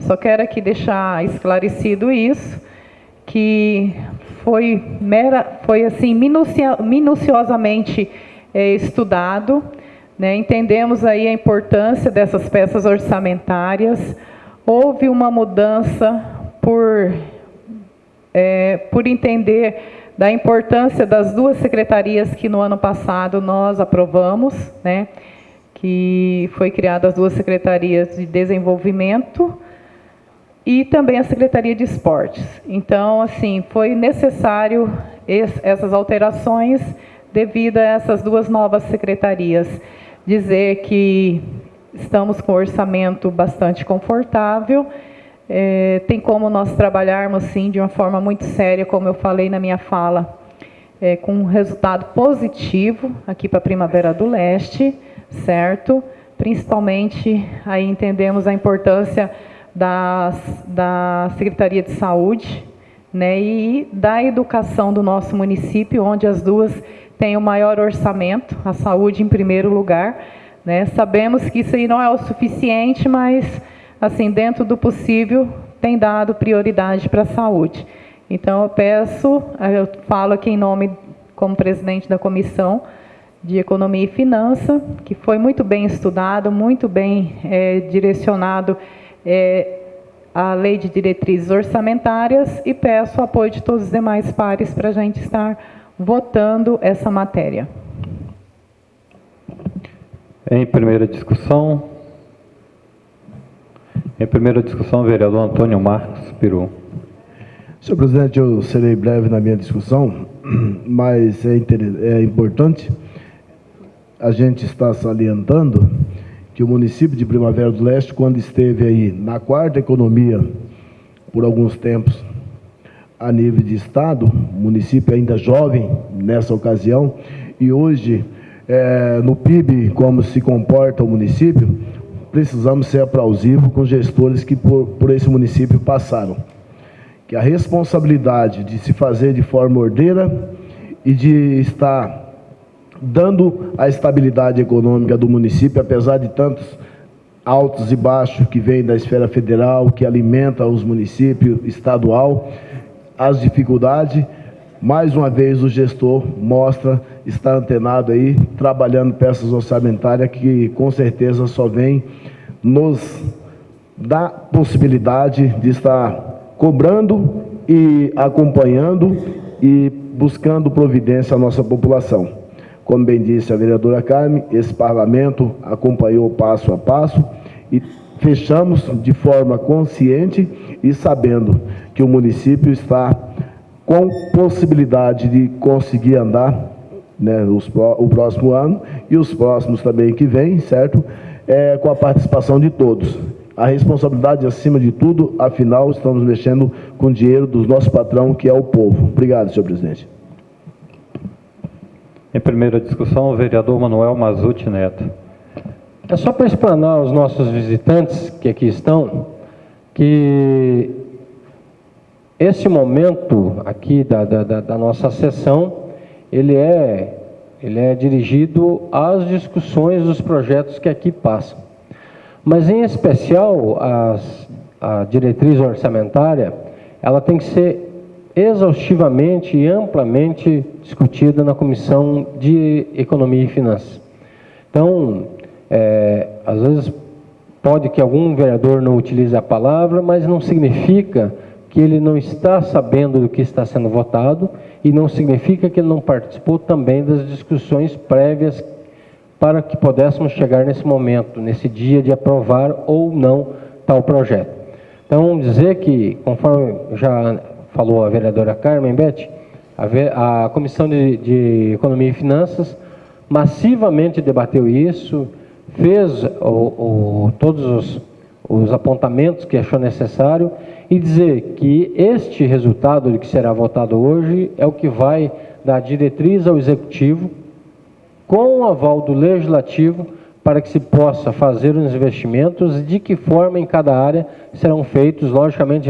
Só quero aqui deixar esclarecido isso, que foi, mera, foi assim, minucia, minuciosamente é, estudado, né? entendemos aí a importância dessas peças orçamentárias, houve uma mudança por, é, por entender da importância das duas secretarias que no ano passado nós aprovamos, né, que foi criada as duas secretarias de desenvolvimento e também a Secretaria de Esportes. Então, assim, foi necessário essas alterações devido a essas duas novas secretarias. Dizer que estamos com um orçamento bastante confortável é, tem como nós trabalharmos, sim, de uma forma muito séria, como eu falei na minha fala, é, com um resultado positivo aqui para a Primavera do Leste, certo? Principalmente, aí entendemos a importância das, da Secretaria de Saúde né, e da educação do nosso município, onde as duas têm o maior orçamento, a saúde em primeiro lugar. Né? Sabemos que isso aí não é o suficiente, mas assim, dentro do possível, tem dado prioridade para a saúde. Então, eu peço, eu falo aqui em nome, como presidente da comissão de Economia e Finança, que foi muito bem estudado, muito bem é, direcionado é, a lei de diretrizes orçamentárias e peço o apoio de todos os demais pares para a gente estar votando essa matéria. Em primeira discussão, em primeira discussão, vereador Antônio Marcos Peru. Senhor presidente, eu serei breve na minha discussão, mas é, é importante a gente estar salientando que o município de Primavera do Leste, quando esteve aí na quarta economia por alguns tempos a nível de estado, município ainda jovem nessa ocasião, e hoje é, no PIB, como se comporta o município, precisamos ser aplausivos com gestores que por, por esse município passaram. Que a responsabilidade de se fazer de forma ordeira e de estar dando a estabilidade econômica do município, apesar de tantos altos e baixos que vêm da esfera federal, que alimenta os municípios estadual, as dificuldades, mais uma vez o gestor mostra estar antenado aí, trabalhando peças orçamentárias que com certeza só vem nos dar possibilidade de estar cobrando e acompanhando e buscando providência à nossa população. Como bem disse a vereadora Carmen, esse parlamento acompanhou passo a passo e fechamos de forma consciente e sabendo que o município está com possibilidade de conseguir andar né, os, o próximo ano e os próximos também que vem, certo? É, com a participação de todos. A responsabilidade acima de tudo, afinal, estamos mexendo com o dinheiro do nosso patrão, que é o povo. Obrigado, senhor presidente. Em primeira discussão, o vereador Manuel Mazuti Neto. É só para explanar aos nossos visitantes que aqui estão que esse momento aqui da, da, da nossa sessão ele é, ele é dirigido às discussões dos projetos que aqui passam. Mas, em especial, as, a diretriz orçamentária, ela tem que ser exaustivamente e amplamente discutida na Comissão de Economia e Finanças. Então, é, às vezes, pode que algum vereador não utilize a palavra, mas não significa que ele não está sabendo do que está sendo votado e não significa que ele não participou também das discussões prévias para que pudéssemos chegar nesse momento, nesse dia de aprovar ou não tal projeto. Então, dizer que, conforme já falou a vereadora Carmen Beth, a, a Comissão de, de, Economia e Finanças massivamente debateu isso, fez o, o, todos os, os apontamentos que achou necessário e dizer que este resultado que será votado hoje é o que vai dar diretriz ao Executivo, com o aval do Legislativo, para que se possa fazer os investimentos, de que forma em cada área serão feitos, logicamente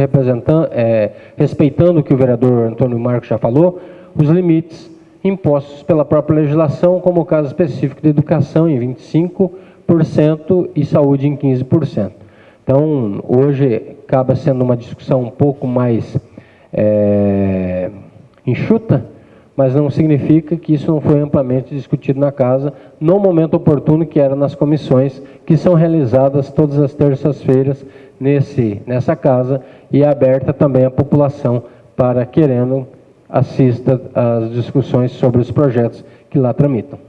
é, respeitando o que o vereador Antônio Marcos já falou, os limites impostos pela própria legislação, como o caso específico de educação em 25% e saúde em 15%. Então, hoje acaba sendo uma discussão um pouco mais é, enxuta, mas não significa que isso não foi amplamente discutido na casa no momento oportuno que era nas comissões que são realizadas todas as terças-feiras nessa casa e é aberta também à população para querendo assista às discussões sobre os projetos que lá tramitam.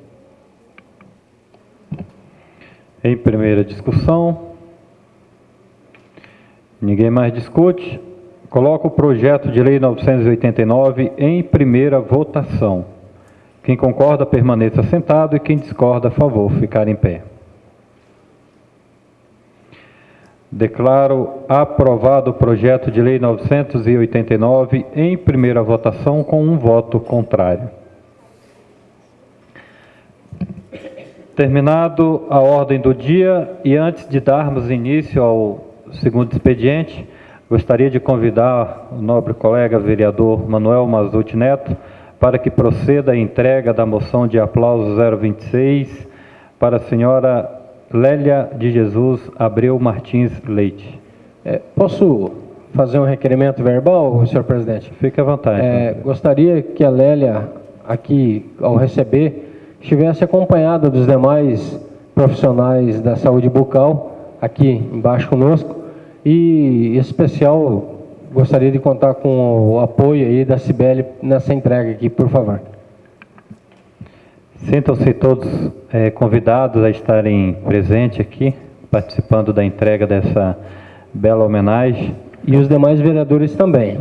Em primeira discussão, ninguém mais discute. Coloco o projeto de lei 989 em primeira votação. Quem concorda, permaneça sentado e quem discorda, a favor, ficar em pé. Declaro aprovado o projeto de lei 989 em primeira votação com um voto contrário. Terminado a ordem do dia e antes de darmos início ao segundo expediente, Gostaria de convidar o nobre colega vereador Manuel Mazuti Neto para que proceda a entrega da moção de aplauso 026 para a senhora Lélia de Jesus Abreu Martins Leite. É, posso fazer um requerimento verbal, senhor presidente? Fique à vontade. É, gostaria que a Lélia, aqui, ao receber, estivesse acompanhada dos demais profissionais da saúde bucal, aqui embaixo conosco, e, em especial, gostaria de contar com o apoio aí da Cibele nessa entrega aqui, por favor. Sintam-se todos é, convidados a estarem presentes aqui, participando da entrega dessa bela homenagem. E os demais vereadores também.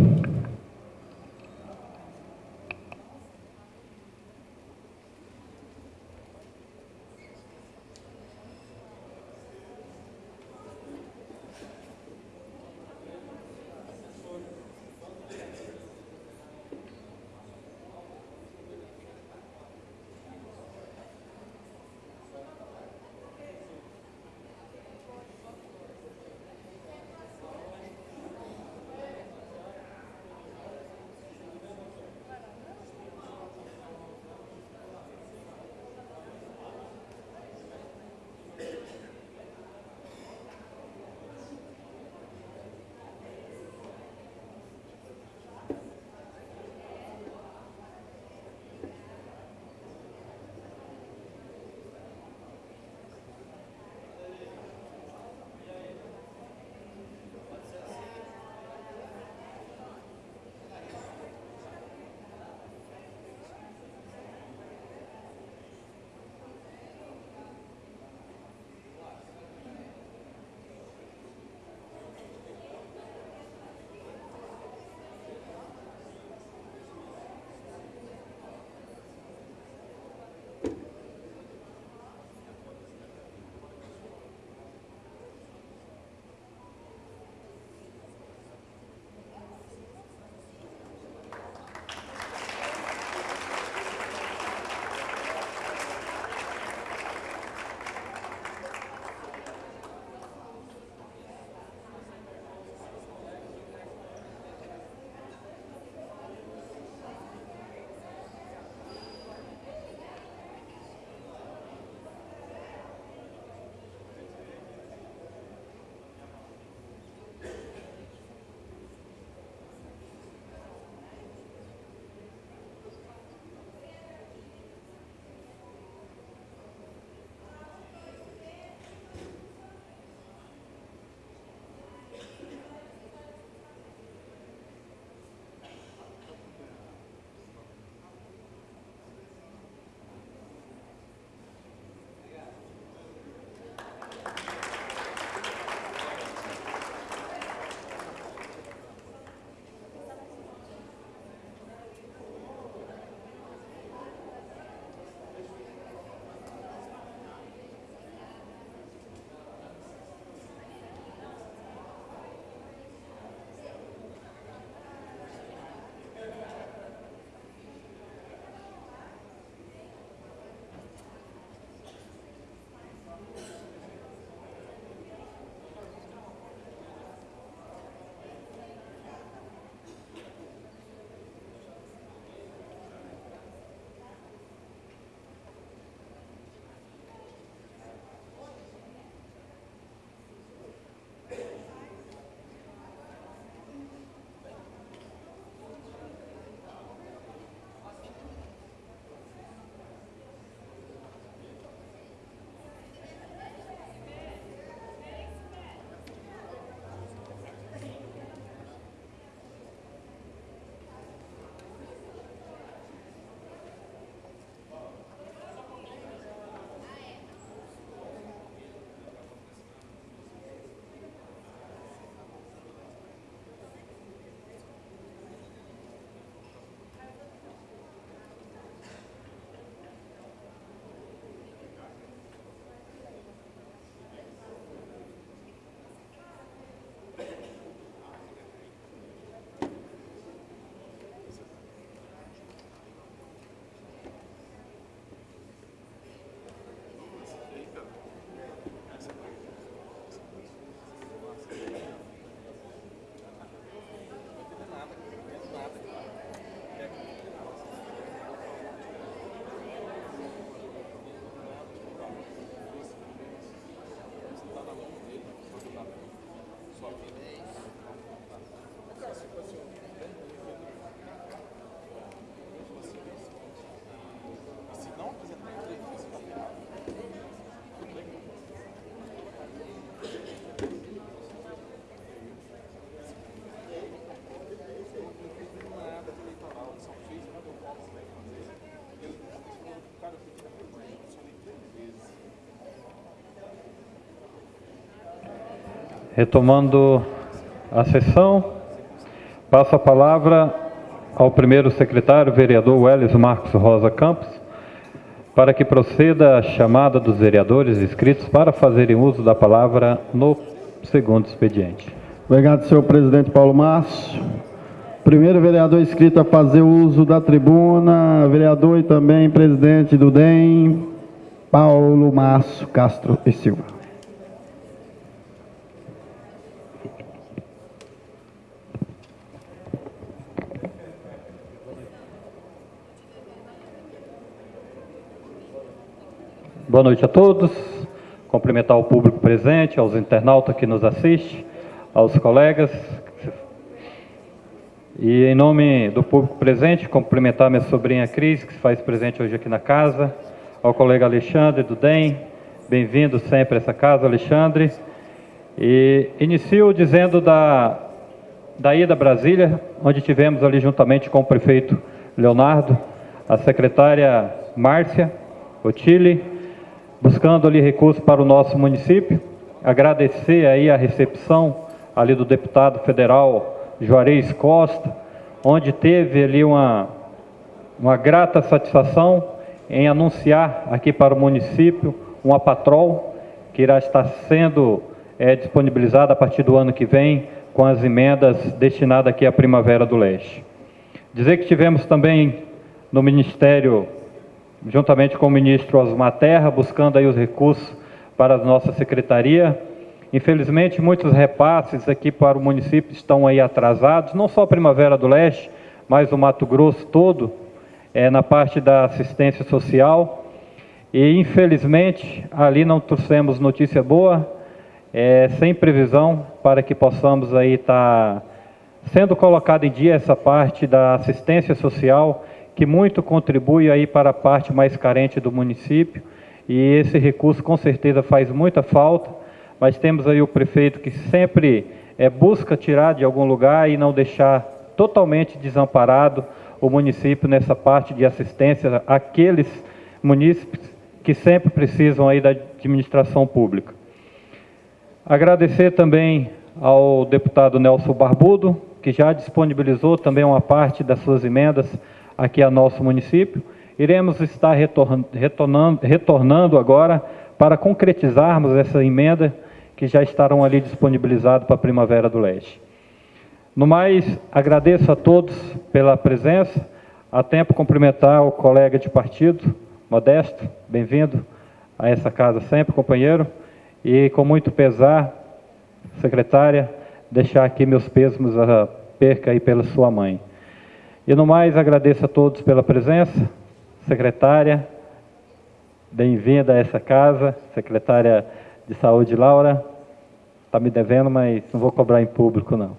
Retomando a sessão, passo a palavra ao primeiro secretário, vereador Welles Marcos Rosa Campos, para que proceda a chamada dos vereadores inscritos para fazerem uso da palavra no segundo expediente. Obrigado, senhor presidente Paulo Márcio. Primeiro vereador inscrito a fazer uso da tribuna, vereador e também presidente do DEM, Paulo Márcio Castro e Silva. Boa noite a todos. Cumprimentar o público presente, aos internautas que nos assistem, aos colegas. E em nome do público presente, cumprimentar minha sobrinha Cris, que se faz presente hoje aqui na casa, ao colega Alexandre do DEM. Bem-vindo sempre a essa casa, Alexandre. E inicio dizendo da, da ida a Brasília, onde tivemos ali juntamente com o prefeito Leonardo, a secretária Márcia Otile, buscando ali recursos para o nosso município. Agradecer aí a recepção ali do deputado federal Juarez Costa, onde teve ali uma, uma grata satisfação em anunciar aqui para o município uma patrol que irá estar sendo é, disponibilizada a partir do ano que vem com as emendas destinadas aqui à Primavera do Leste. Dizer que tivemos também no Ministério juntamente com o ministro Osmar Terra, buscando aí os recursos para a nossa secretaria. Infelizmente, muitos repasses aqui para o município estão aí atrasados, não só a Primavera do Leste, mas o Mato Grosso todo, é, na parte da assistência social. E, infelizmente, ali não trouxemos notícia boa, é, sem previsão para que possamos aí estar tá sendo colocado em dia essa parte da assistência social que muito contribui aí para a parte mais carente do município, e esse recurso com certeza faz muita falta, mas temos aí o prefeito que sempre é, busca tirar de algum lugar e não deixar totalmente desamparado o município nessa parte de assistência àqueles munícipes que sempre precisam aí da administração pública. Agradecer também ao deputado Nelson Barbudo, que já disponibilizou também uma parte das suas emendas aqui a nosso município. Iremos estar retornando, retornando agora para concretizarmos essa emenda que já estarão ali disponibilizados para a Primavera do Leste. No mais, agradeço a todos pela presença. Há tempo cumprimentar o colega de partido, Modesto, bem-vindo a essa casa sempre, companheiro. E com muito pesar, secretária, deixar aqui meus pêsames a perca aí pela sua mãe. E no mais, agradeço a todos pela presença. Secretária, bem-vinda a essa casa. Secretária de Saúde, Laura, está me devendo, mas não vou cobrar em público, não.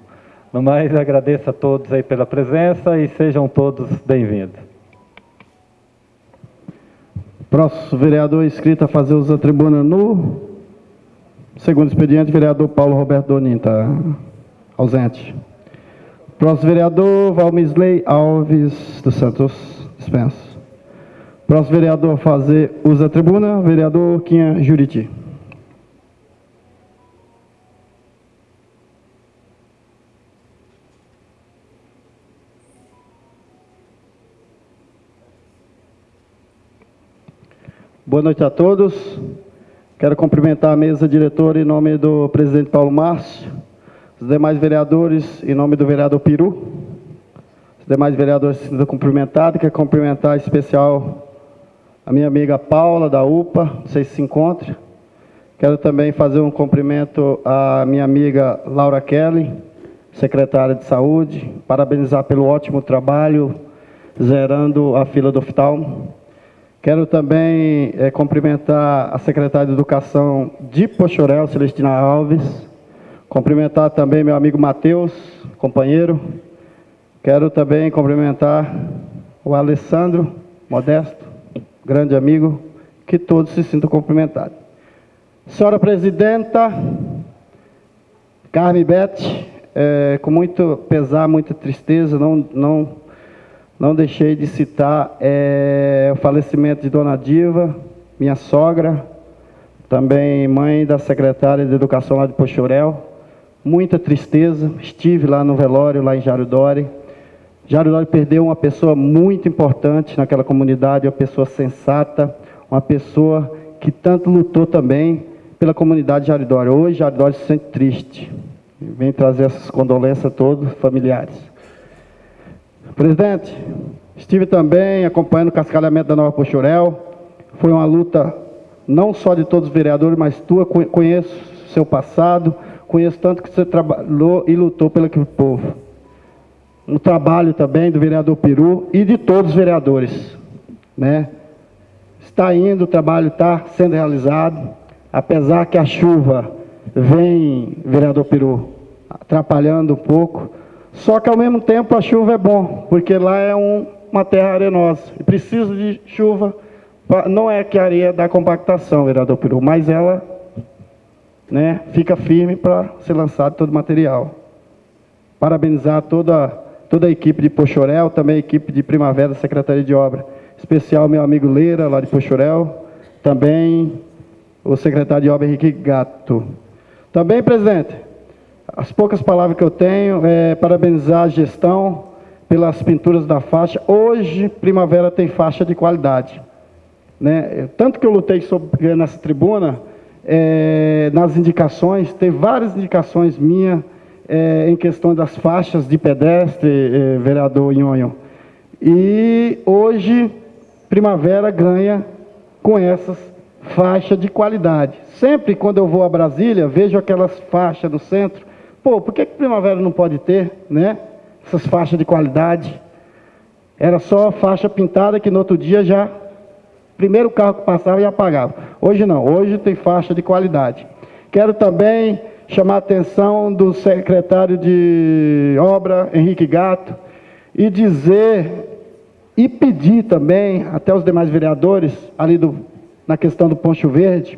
No mais, agradeço a todos aí pela presença e sejam todos bem-vindos. Próximo vereador inscrito a fazer uso da tribuna no segundo expediente, vereador Paulo Roberto Donin, está ausente. Próximo vereador, Valmisley Alves dos Santos, dispenso. Próximo vereador a fazer uso da tribuna, vereador Quinha Juriti. Boa noite a todos. Quero cumprimentar a mesa diretora em nome do presidente Paulo Márcio, os demais vereadores, em nome do vereador Peru, os demais vereadores sendo cumprimentados, quero cumprimentar em especial a minha amiga Paula, da UPA, não sei se se encontra. Quero também fazer um cumprimento à minha amiga Laura Kelly, secretária de Saúde, parabenizar pelo ótimo trabalho, zerando a fila do oftalmo. Quero também é, cumprimentar a secretária de Educação de Pochorel, Celestina Alves, Cumprimentar também meu amigo Matheus, companheiro. Quero também cumprimentar o Alessandro Modesto, grande amigo, que todos se sintam cumprimentados. Senhora Presidenta, Carme Beth, é, com muito pesar, muita tristeza, não, não, não deixei de citar é, o falecimento de Dona Diva, minha sogra, também mãe da secretária de Educação lá de Pochorel, muita tristeza. Estive lá no velório, lá em Jário Dori. Jário Dori perdeu uma pessoa muito importante naquela comunidade, uma pessoa sensata, uma pessoa que tanto lutou também pela comunidade de Jário Dori. Hoje, Jário Dori se sente triste. Vem trazer essas condolências a todos, familiares. Presidente, estive também acompanhando o cascalhamento da Nova Pochurel. Foi uma luta não só de todos os vereadores, mas tua, conheço seu passado, conheço tanto que você trabalhou e lutou pelo povo. Um trabalho também do vereador Peru e de todos os vereadores. Né? Está indo, o trabalho está sendo realizado, apesar que a chuva vem, vereador Peru, atrapalhando um pouco, só que ao mesmo tempo a chuva é bom, porque lá é um, uma terra arenosa, e precisa de chuva, pra, não é que a areia dá compactação, vereador Peru, mas ela né, fica firme para ser lançado todo o material. Parabenizar toda, toda a equipe de Pochorel, também a equipe de Primavera Secretaria de Obra, especial meu amigo Leira, lá de Pochorel, também o secretário de Obra Henrique Gato. Também, presidente, as poucas palavras que eu tenho é parabenizar a gestão pelas pinturas da faixa. Hoje, Primavera tem faixa de qualidade. Né? Tanto que eu lutei sobre, nessa tribuna, é, nas indicações, tem várias indicações minhas é, em questão das faixas de pedestre, é, vereador Nhonho. E hoje, Primavera ganha com essas faixas de qualidade. Sempre quando eu vou a Brasília, vejo aquelas faixas no centro. Pô, por que, que Primavera não pode ter, né? Essas faixas de qualidade. Era só faixa pintada que no outro dia já Primeiro carro que passava e apagava. Hoje não, hoje tem faixa de qualidade. Quero também chamar a atenção do secretário de obra, Henrique Gato, e dizer e pedir também, até os demais vereadores, ali do, na questão do Poncho Verde,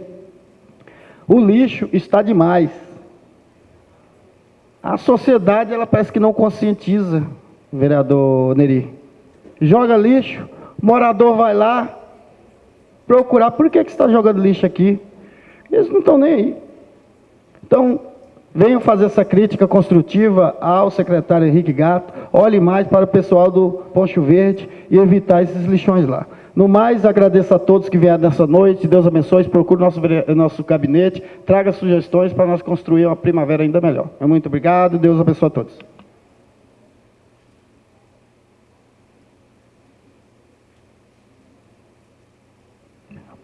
o lixo está demais. A sociedade, ela parece que não conscientiza, vereador Neri. Joga lixo, morador vai lá, procurar por que, que você está jogando lixo aqui. Eles não estão nem aí. Então, venham fazer essa crítica construtiva ao secretário Henrique Gato, olhe mais para o pessoal do Poncho Verde e evitar esses lixões lá. No mais, agradeço a todos que vieram nessa noite, Deus abençoe, procure nosso, nosso gabinete, traga sugestões para nós construir uma primavera ainda melhor. Muito obrigado, Deus abençoe a todos.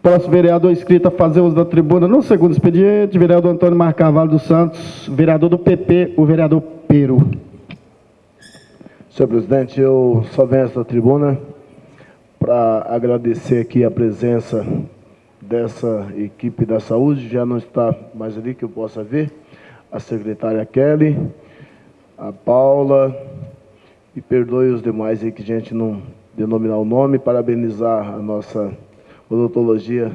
Próximo vereador inscrito a fazer uso da tribuna no segundo expediente, vereador Antônio Marcarvalho dos Santos, vereador do PP, o vereador Peru. Senhor presidente, eu só venho a esta tribuna para agradecer aqui a presença dessa equipe da saúde, já não está mais ali que eu possa ver, a secretária Kelly, a Paula, e perdoe os demais aí que a gente não denominar o nome, parabenizar a nossa odontologia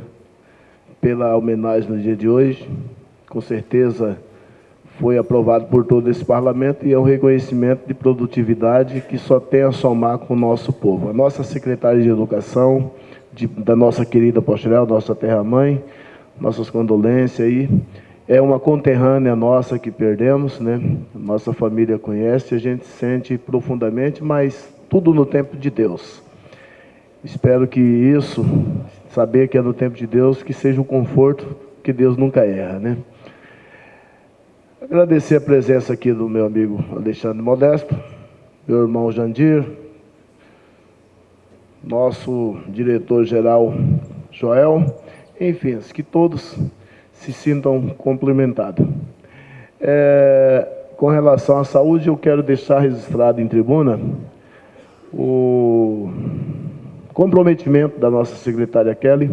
pela homenagem no dia de hoje. Com certeza foi aprovado por todo esse parlamento e é um reconhecimento de produtividade que só tem a somar com o nosso povo. A nossa secretária de Educação, de, da nossa querida Posturel, nossa terra-mãe, nossas condolências aí. É uma conterrânea nossa que perdemos, né? Nossa família conhece, a gente sente profundamente, mas tudo no tempo de Deus. Espero que isso, saber que é no tempo de Deus, que seja um conforto, que Deus nunca erra, né? Agradecer a presença aqui do meu amigo Alexandre Modesto, meu irmão Jandir, nosso diretor-geral Joel, enfim, que todos se sintam complementados. É, com relação à saúde, eu quero deixar registrado em tribuna o comprometimento da nossa secretária Kelly,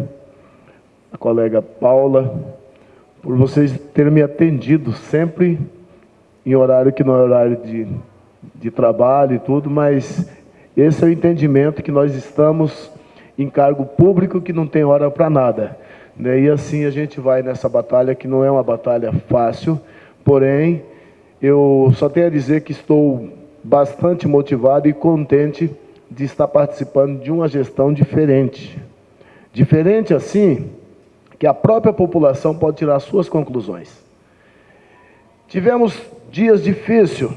a colega Paula, por vocês terem me atendido sempre em horário que não é horário de, de trabalho e tudo, mas esse é o entendimento que nós estamos em cargo público que não tem hora para nada. Né? E assim a gente vai nessa batalha que não é uma batalha fácil, porém eu só tenho a dizer que estou bastante motivado e contente de estar participando de uma gestão diferente. Diferente assim, que a própria população pode tirar suas conclusões. Tivemos dias difíceis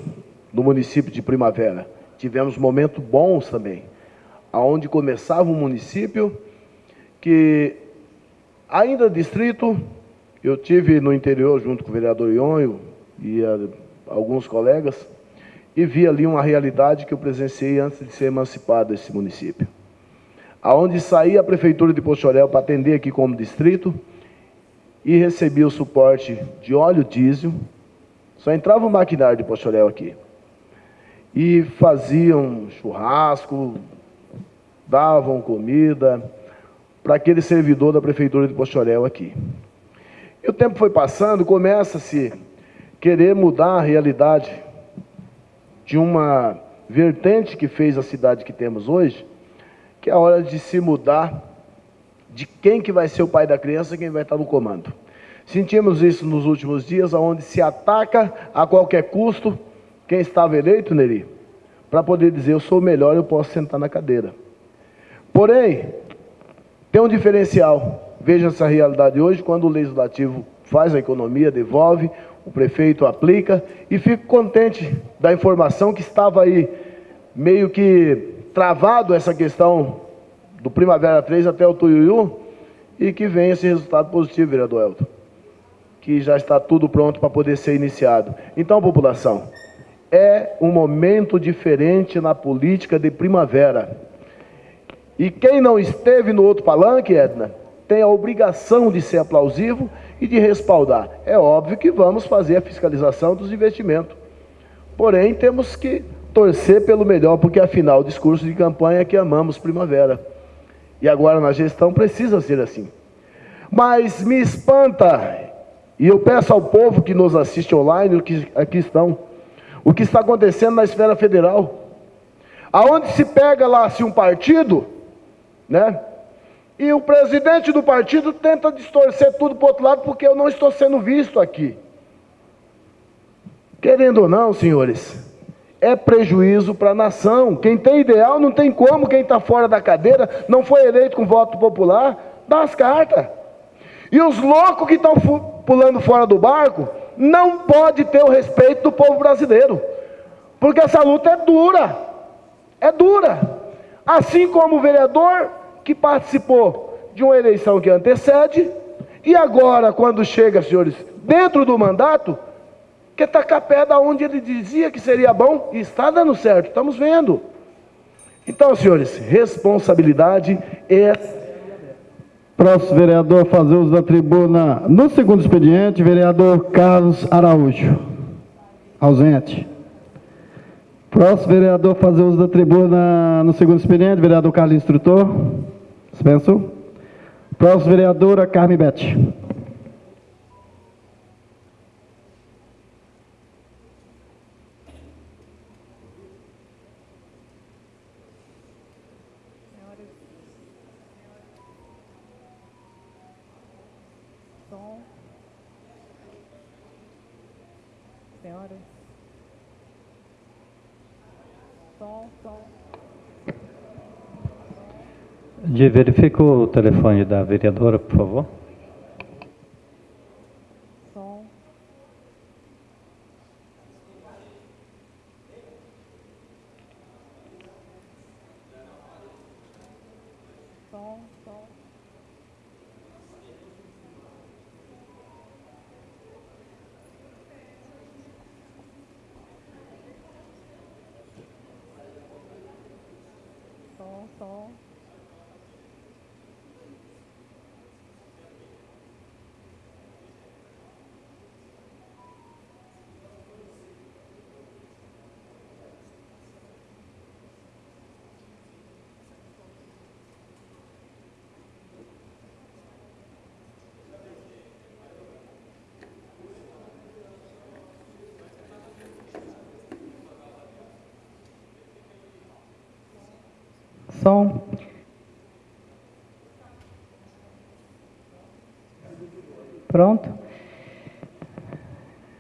no município de Primavera. Tivemos momentos bons também, aonde começava um município que ainda distrito, eu tive no interior junto com o vereador Ionho e a, alguns colegas e vi ali uma realidade que eu presenciei antes de ser emancipado desse município. Aonde saía a prefeitura de Pochorel para atender aqui como distrito e recebia o suporte de óleo diesel, só entrava o maquinário de Pochorel aqui. E faziam churrasco, davam comida para aquele servidor da prefeitura de Pochorel aqui. E o tempo foi passando, começa-se querer mudar a realidade de uma vertente que fez a cidade que temos hoje, que é a hora de se mudar de quem que vai ser o pai da criança, quem vai estar no comando. Sentimos isso nos últimos dias, onde se ataca a qualquer custo quem estava eleito, Neri, para poder dizer, eu sou melhor, eu posso sentar na cadeira. Porém, tem um diferencial. Veja essa realidade hoje, quando o Legislativo faz a economia, devolve, o prefeito aplica e fico contente da informação que estava aí meio que travado essa questão do Primavera 3 até o Tuiuiu e que vem esse resultado positivo, vereador Elton, que já está tudo pronto para poder ser iniciado. Então, população, é um momento diferente na política de primavera. E quem não esteve no outro palanque, Edna, tem a obrigação de ser aplausivo e de respaldar. É óbvio que vamos fazer a fiscalização dos investimentos. Porém, temos que torcer pelo melhor, porque afinal, o discurso de campanha é que amamos primavera. E agora na gestão precisa ser assim. Mas me espanta, e eu peço ao povo que nos assiste online, que aqui estão, o que está acontecendo na esfera federal. Aonde se pega lá se um partido, né? E o presidente do partido tenta distorcer tudo para o outro lado porque eu não estou sendo visto aqui. Querendo ou não, senhores, é prejuízo para a nação. Quem tem ideal não tem como, quem está fora da cadeira, não foi eleito com voto popular, dá as cartas. E os loucos que estão pulando fora do barco não pode ter o respeito do povo brasileiro. Porque essa luta é dura. É dura. Assim como o vereador que participou de uma eleição que antecede, e agora, quando chega, senhores, dentro do mandato, quer tacar pé da onde ele dizia que seria bom, e está dando certo, estamos vendo. Então, senhores, responsabilidade é. Próximo vereador fazer uso da tribuna no segundo expediente, vereador Carlos Araújo. Ausente. Próximo vereador fazer uso da tribuna no segundo expediente, vereador Carlos Instrutor. Dispenso. Próximo, vereadora Carmen Bete. Senhoras. Som, som. De verifica o telefone da vereadora, por favor. Pronto?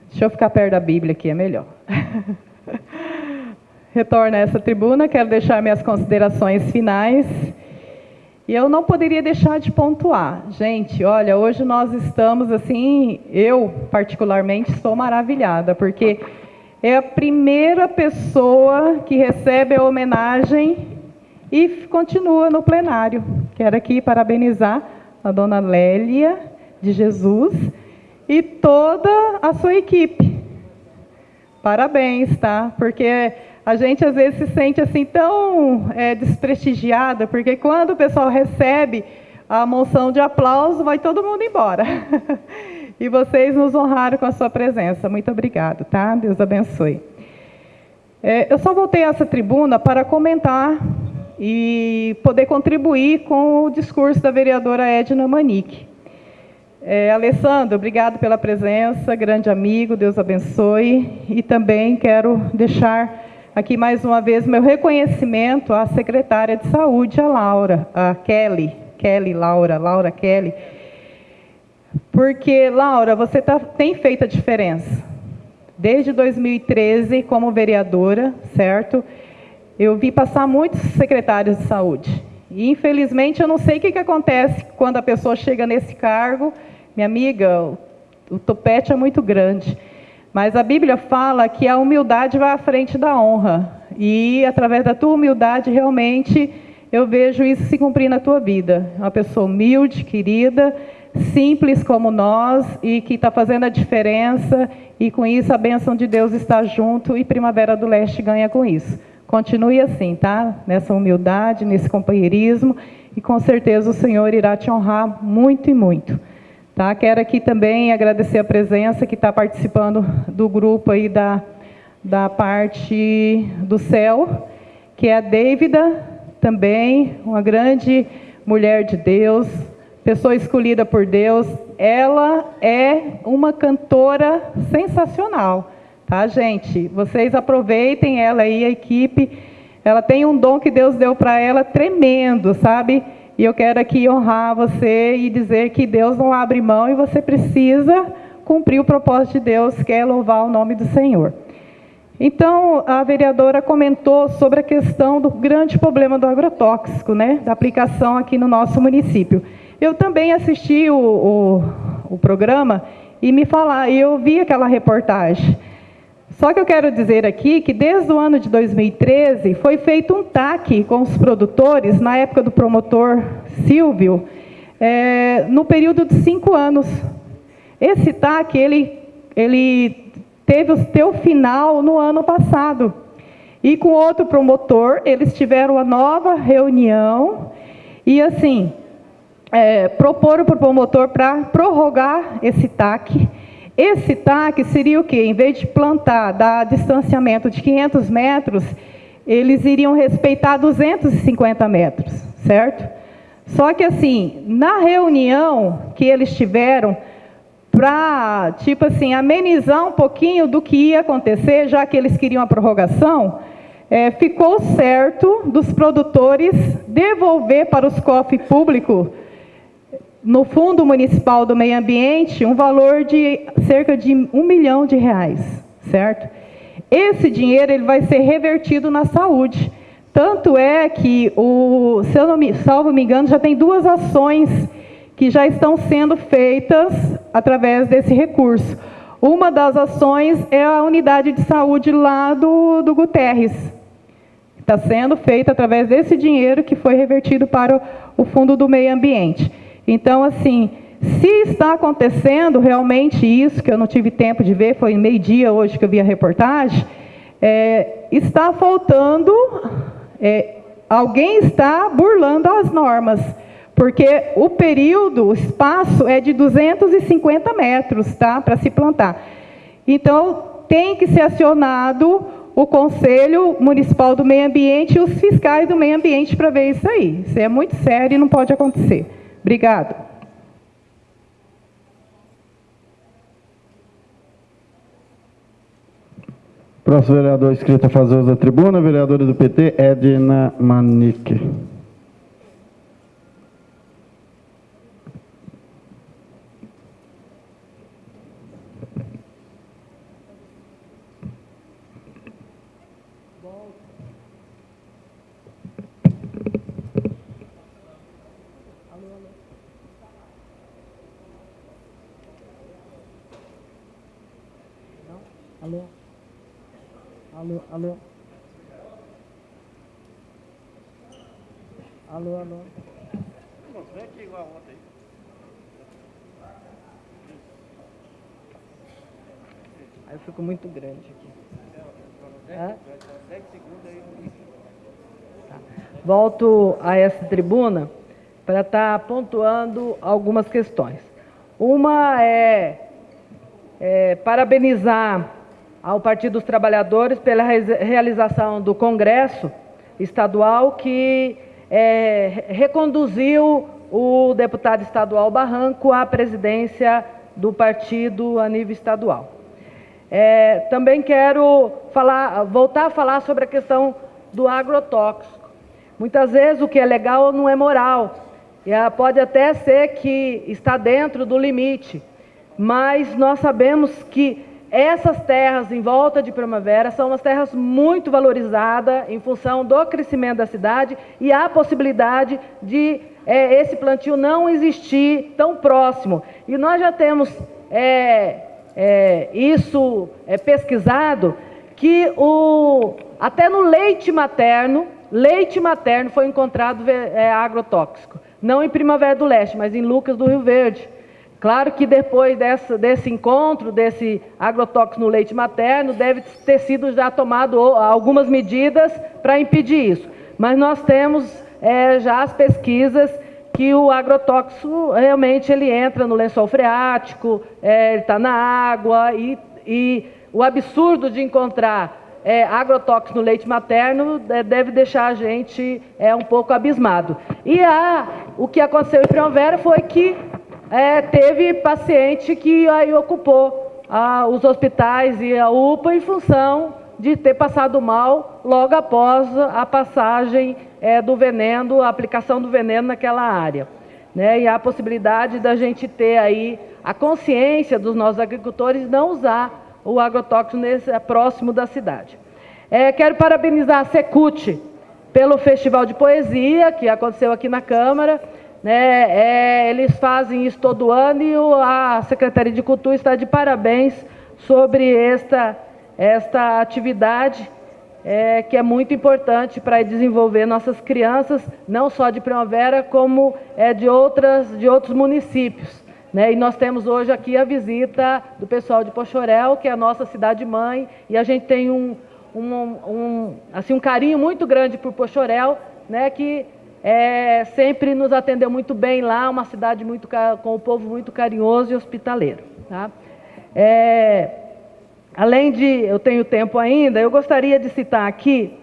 Deixa eu ficar perto da Bíblia aqui, é melhor. Retorno a essa tribuna, quero deixar minhas considerações finais E eu não poderia deixar de pontuar. Gente, olha, hoje nós estamos assim, eu particularmente estou maravilhada, porque é a primeira pessoa que recebe a homenagem e continua no plenário. Quero aqui parabenizar a dona Lélia de Jesus e toda a sua equipe. Parabéns, tá? Porque a gente às vezes se sente assim tão é, desprestigiada, porque quando o pessoal recebe a moção de aplauso, vai todo mundo embora. e vocês nos honraram com a sua presença. Muito obrigado, tá? Deus abençoe. É, eu só voltei a essa tribuna para comentar e poder contribuir com o discurso da vereadora Edna Manique. É, Alessandro, obrigado pela presença, grande amigo, Deus abençoe. E também quero deixar aqui mais uma vez meu reconhecimento à secretária de saúde, a Laura, a Kelly, Kelly Laura, Laura Kelly. Porque, Laura, você tá, tem feito a diferença. Desde 2013, como vereadora, certo? Eu vi passar muitos secretários de saúde. E, infelizmente, eu não sei o que, que acontece quando a pessoa chega nesse cargo. Minha amiga, o, topete é muito grande. Mas a Bíblia fala que a humildade vai à frente da honra. E através da tua humildade, realmente, eu vejo isso se cumprir na tua vida. Uma pessoa humilde, querida, simples como nós e que está fazendo a diferença. E com isso a bênção de Deus está junto e Primavera do Leste ganha com isso. Continue assim, tá? Nessa humildade, nesse companheirismo e com certeza o Senhor irá te honrar muito e muito. Tá? Quero aqui também agradecer a presença que está participando do grupo aí da, da parte do céu, que é a Dávida, também, uma grande mulher de Deus, pessoa escolhida por Deus. Ela é uma cantora sensacional, tá, gente? Vocês aproveitem ela aí, a equipe. Ela tem um dom que Deus deu para ela tremendo, sabe? E eu quero aqui honrar você e dizer que Deus não abre mão e você precisa cumprir o propósito de Deus, que é louvar o nome do Senhor. Então, a vereadora comentou sobre a questão do grande problema do agrotóxico, né, da aplicação aqui no nosso município. Eu também assisti o, o, o programa e me falar, eu vi aquela reportagem. Só que eu quero dizer aqui que desde o ano de 2013 foi feito um TAC com os produtores, na época do promotor Silvio, é, no período de cinco anos. Esse TAC, ele, ele teve o seu final no ano passado. E com outro promotor, eles tiveram uma nova reunião e, assim, é, proporam para o promotor para prorrogar esse TAC esse TAC seria o quê? Em vez de plantar, dar distanciamento de 500 metros, eles iriam respeitar 250 metros, certo? Só que assim, na reunião que eles tiveram, para, tipo assim, amenizar um pouquinho do que ia acontecer, já que eles queriam a prorrogação, é, ficou certo dos produtores devolver para os cofres públicos no Fundo Municipal do Meio Ambiente um valor de cerca de um milhão de reais, certo? Esse dinheiro ele vai ser revertido na saúde. Tanto é que, o, se eu não me, salvo me engano, já tem duas ações que já estão sendo feitas através desse recurso. Uma das ações é a unidade de saúde lá do, do Guterres. Está sendo feita através desse dinheiro que foi revertido para o, o Fundo do Meio Ambiente. Então, assim, se está acontecendo realmente isso, que eu não tive tempo de ver, foi meio-dia hoje que eu vi a reportagem, é, está faltando, é, alguém está burlando as normas, porque o período, o espaço é de 250 metros, tá, para se plantar. Então, tem que ser acionado o Conselho Municipal do Meio Ambiente e os fiscais do meio ambiente para ver isso aí. Isso é muito sério e não pode acontecer. Obrigado. Próximo vereador inscrito a fazer uso da tribuna, vereadora do PT, Edna Manique. Alô, alô? Alô, alô? Vem aqui igual ontem. Aí eu fico muito grande aqui. É? Tá. Volto a essa tribuna para estar tá pontuando algumas questões. Uma é, é parabenizar ao Partido dos Trabalhadores pela realização do Congresso Estadual que é, reconduziu o deputado estadual Barranco à presidência do partido a nível estadual. É, também quero falar, voltar a falar sobre a questão do agrotóxico. Muitas vezes o que é legal não é moral. E pode até ser que está dentro do limite, mas nós sabemos que essas terras em volta de Primavera são umas terras muito valorizadas em função do crescimento da cidade e há possibilidade de é, esse plantio não existir tão próximo. E nós já temos é, é, isso é, pesquisado que o, até no leite materno, leite materno foi encontrado é, agrotóxico. Não em Primavera do Leste, mas em Lucas do Rio Verde. Claro que depois dessa, desse encontro, desse agrotóxico no leite materno, deve ter sido já tomado algumas medidas para impedir isso. Mas nós temos é, já as pesquisas que o agrotóxico realmente ele entra no lençol freático, é, ele está na água e, e, o absurdo de encontrar é, agrotóxico no leite materno é, deve deixar a gente é, um pouco abismado. E a, o que aconteceu em Primavera foi que é, teve paciente que aí ocupou ah, os hospitais e a UPA em função de ter passado mal logo após a passagem é, do veneno, a aplicação do veneno naquela área. Né? E há a possibilidade da gente ter aí a consciência dos nossos agricultores não usar o agrotóxico nesse, é, próximo da cidade. É, quero parabenizar a Secult pelo Festival de Poesia, que aconteceu aqui na Câmara, né, é, eles fazem isso todo ano e a Secretaria de Cultura está de parabéns sobre esta, esta atividade, é, que é muito importante para desenvolver nossas crianças, não só de Primavera, como é, de, outras, de outros municípios. Né? E nós temos hoje aqui a visita do pessoal de Pochorel, que é a nossa cidade-mãe, e a gente tem um, um, um, assim, um carinho muito grande por Pochorel, né, que é, sempre nos atendeu muito bem lá, uma cidade muito com o povo muito carinhoso e hospitaleiro. Tá? É, além de, eu tenho tempo ainda, eu gostaria de citar aqui,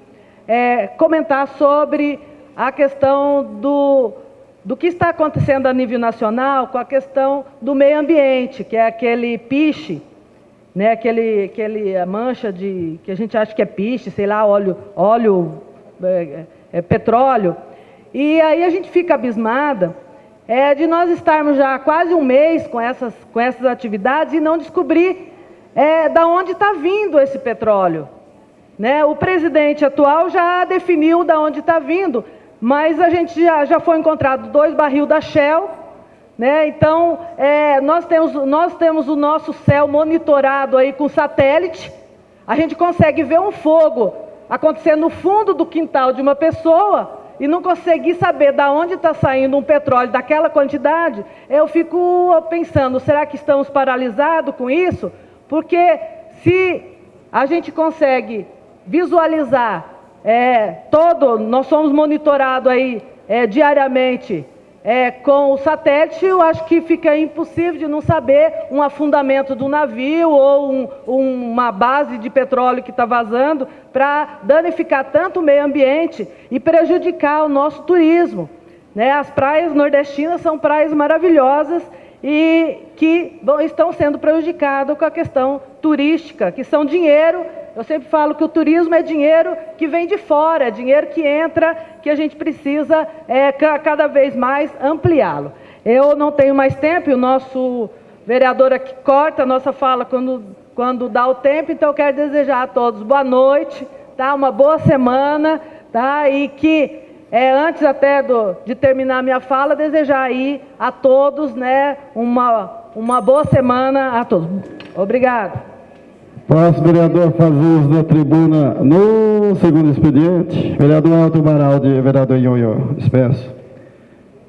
é, comentar sobre a questão do, do que está acontecendo a nível nacional com a questão do meio ambiente, que é aquele piche, né, aquele, aquele mancha de, que a gente acha que é piche, sei lá, óleo, óleo é, é, petróleo, e aí a gente fica abismada é, de nós estarmos já há quase um mês com essas, com essas atividades e não descobrir é, da onde está vindo esse petróleo. Né? O presidente atual já definiu da onde está vindo, mas a gente já, já foi encontrado dois barril da Shell, né? Então, é, nós, temos, nós temos o nosso céu monitorado aí com satélite. A gente consegue ver um fogo acontecer no fundo do quintal de uma pessoa e não conseguir saber de onde está saindo um petróleo daquela quantidade, eu fico pensando, será que estamos paralisados com isso? Porque se a gente consegue visualizar é, todo, nós somos monitorados aí é, diariamente é, com o satélite, eu acho que fica impossível de não saber um afundamento do navio ou um, uma base de petróleo que está vazando para danificar tanto o meio ambiente e prejudicar o nosso turismo. Né? As praias nordestinas são praias maravilhosas e que estão sendo prejudicadas com a questão turística, que são dinheiro eu sempre falo que o turismo é dinheiro que vem de fora, é dinheiro que entra, que a gente precisa é, cada vez mais ampliá-lo. Eu não tenho mais tempo, e o nosso vereador aqui corta a nossa fala quando, quando dá o tempo, então eu quero desejar a todos boa noite, tá? uma boa semana, tá? e que é, antes até do, de terminar a minha fala, desejar aí a todos né, uma, uma boa semana a todos. Obrigado. Próximo vereador faz uso da tribuna no segundo expediente. Vereador Alto Baraldi, vereador Ionho, dispenso.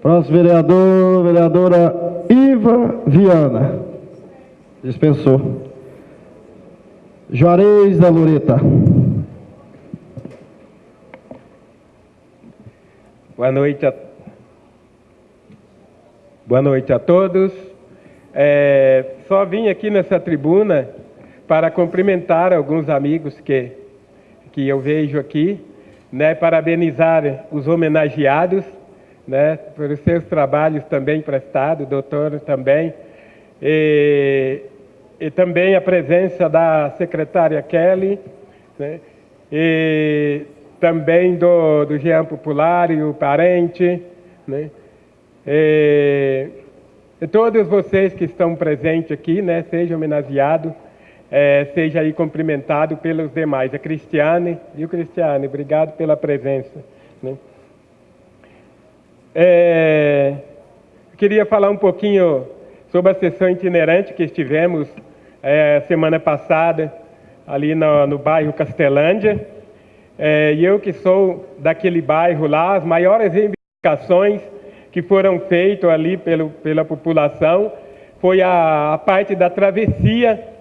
Próximo vereador, vereadora Iva Viana. Dispensou. Juarez da Loreta. Boa noite a, Boa noite a todos. É, só vim aqui nessa tribuna para cumprimentar alguns amigos que, que eu vejo aqui, né, parabenizar os homenageados né, pelos seus trabalhos também prestados, doutor também, e, e também a presença da secretária Kelly, né, e também do, do Jean Popular e o parente, né, e, e todos vocês que estão presentes aqui, né, sejam homenageados, é, seja aí cumprimentado pelos demais. A Cristiane, viu Cristiane, obrigado pela presença. Né? É, queria falar um pouquinho sobre a sessão itinerante que estivemos é, semana passada, ali no, no bairro Castelândia. É, e eu que sou daquele bairro lá, as maiores reivindicações que foram feitas ali pelo, pela população foi a, a parte da travessia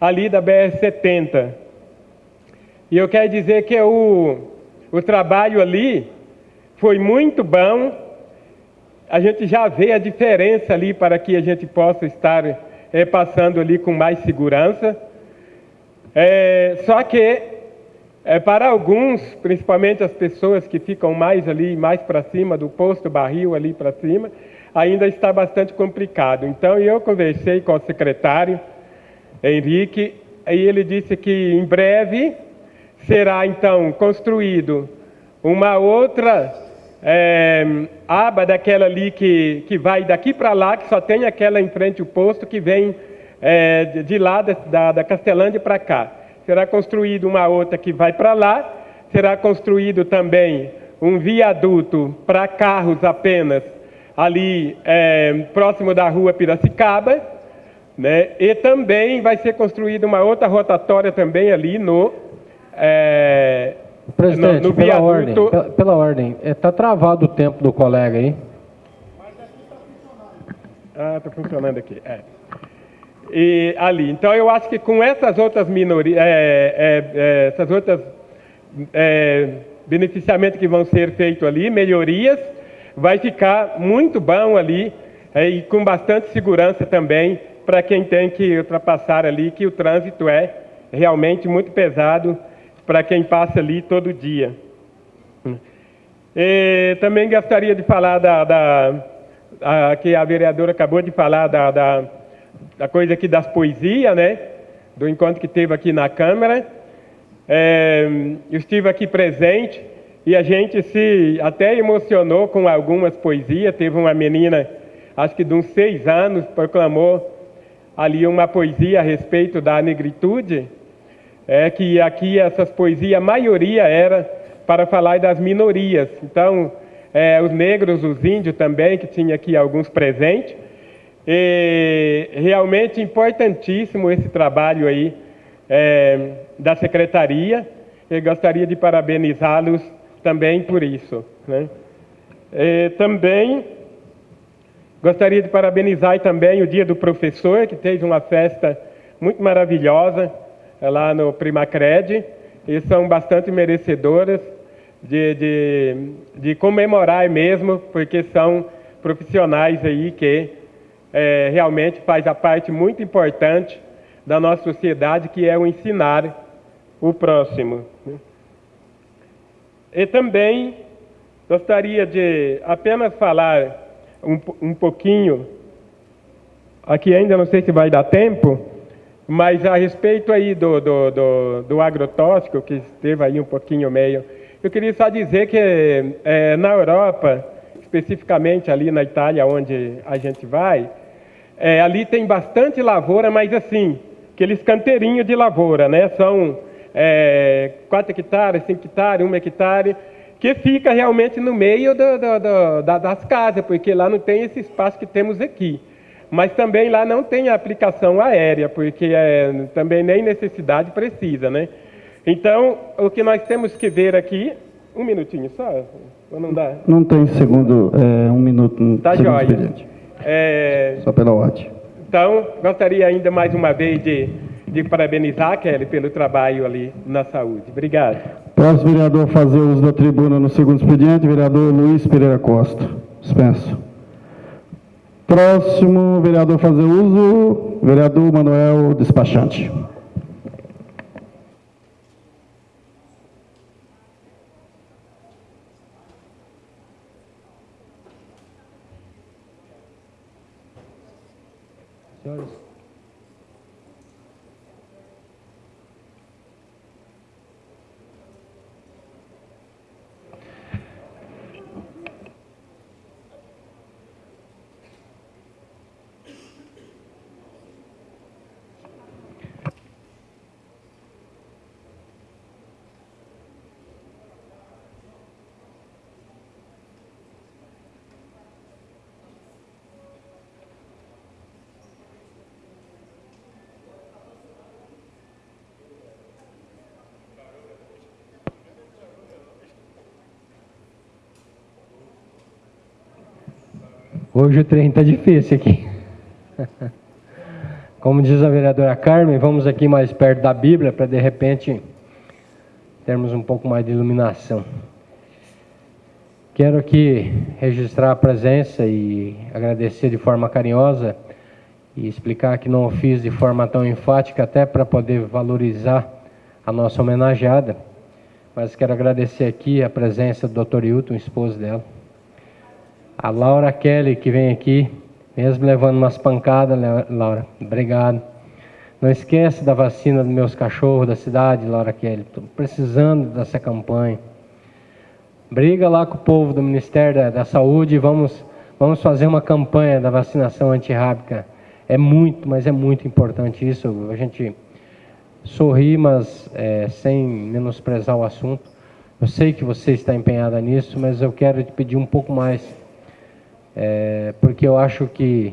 ali da BR-70. E eu quero dizer que o, o trabalho ali foi muito bom, a gente já vê a diferença ali para que a gente possa estar é, passando ali com mais segurança. É, só que é, para alguns, principalmente as pessoas que ficam mais ali, mais para cima do posto barril ali para cima, ainda está bastante complicado. Então eu conversei com o secretário Henrique e ele disse que em breve será então construído uma outra é, aba daquela ali que, que vai daqui para lá, que só tem aquela em frente o posto que vem é, de lá da, da Castelândia para cá. Será construído uma outra que vai para lá, será construído também um viaduto para carros apenas ali é, próximo da rua Piracicaba, né? e também vai ser construída uma outra rotatória também ali no, é, Presidente, no, no pela ordem, pela, pela ordem, está é, travado o tempo do colega aí. Ah, está funcionando aqui. É. E ali. Então eu acho que com essas outras minorias, é, é, é, essas outras é, beneficiamentos que vão ser feitos ali, melhorias, vai ficar muito bom ali e com bastante segurança também para quem tem que ultrapassar ali, que o trânsito é realmente muito pesado para quem passa ali todo dia. E também gostaria de falar da, da a, que a vereadora acabou de falar da, da, da, coisa aqui das poesias, né? Do encontro que teve aqui na Câmara. É, eu estive aqui presente e a gente se até emocionou com algumas poesias. Teve uma menina, acho que de uns seis anos, proclamou ali uma poesia a respeito da negritude é que aqui essas poesias, a maioria era para falar das minorias. Então, é, os negros, os índios também, que tinha aqui alguns presentes. E realmente importantíssimo esse trabalho aí é, da secretaria. Eu gostaria de parabenizá-los também por isso. Né? E também gostaria de parabenizar também o Dia do Professor, que teve uma festa muito maravilhosa é lá no Primacred e são bastante merecedoras de, de, de comemorar mesmo, porque são profissionais aí que é, realmente faz a parte muito importante da nossa sociedade, que é o ensinar o próximo. Né? E também gostaria de apenas falar um, um pouquinho, aqui ainda não sei se vai dar tempo, mas a respeito aí do, do, do, do agrotóxico, que esteve aí um pouquinho meio, eu queria só dizer que é, na Europa, especificamente ali na Itália, onde a gente vai, é, ali tem bastante lavoura, mas assim, aqueles canteirinhos de lavoura, né? São é, 4 hectares, 5 hectares, 1 hectare, que fica realmente no meio do, do, do, das casas, porque lá não tem esse espaço que temos aqui. Mas também lá não tem aplicação aérea, porque é, também nem necessidade precisa, né? Então, o que nós temos que ver aqui, um minutinho só, ou não dá? Não tem segundo, é, um minuto. Tá segundo jóia. expediente. É, Só pela ordem. então, gostaria ainda mais uma vez de, de parabenizar, Kelly, pelo trabalho ali na saúde. Obrigado. Próximo vereador a fazer uso da tribuna no segundo expediente, vereador Luiz Pereira Costa. Dispenso. Próximo vereador a fazer uso, vereador Manuel Despachante. Senhores. Hoje o trem está difícil aqui. Como diz a vereadora Carmen, vamos aqui mais perto da Bíblia para de repente termos um pouco mais de iluminação. Quero aqui registrar a presença e agradecer de forma carinhosa e explicar que não o fiz de forma tão enfática, até para poder valorizar a nossa homenageada. Mas quero agradecer aqui a presença do Dr. Hilton, esposo dela. A Laura Kelly, que vem aqui, mesmo levando umas pancadas, Laura, obrigado. Não esquece da vacina dos meus cachorros da cidade, Laura Kelly. Estou precisando dessa campanha. Briga lá com o povo do Ministério da, da Saúde e vamos, vamos fazer uma campanha da vacinação antirrábica. É muito, mas é muito importante isso. A gente sorri, mas é, sem menosprezar o assunto. Eu sei que você está empenhada nisso, mas eu quero te pedir um pouco mais, é, porque eu acho que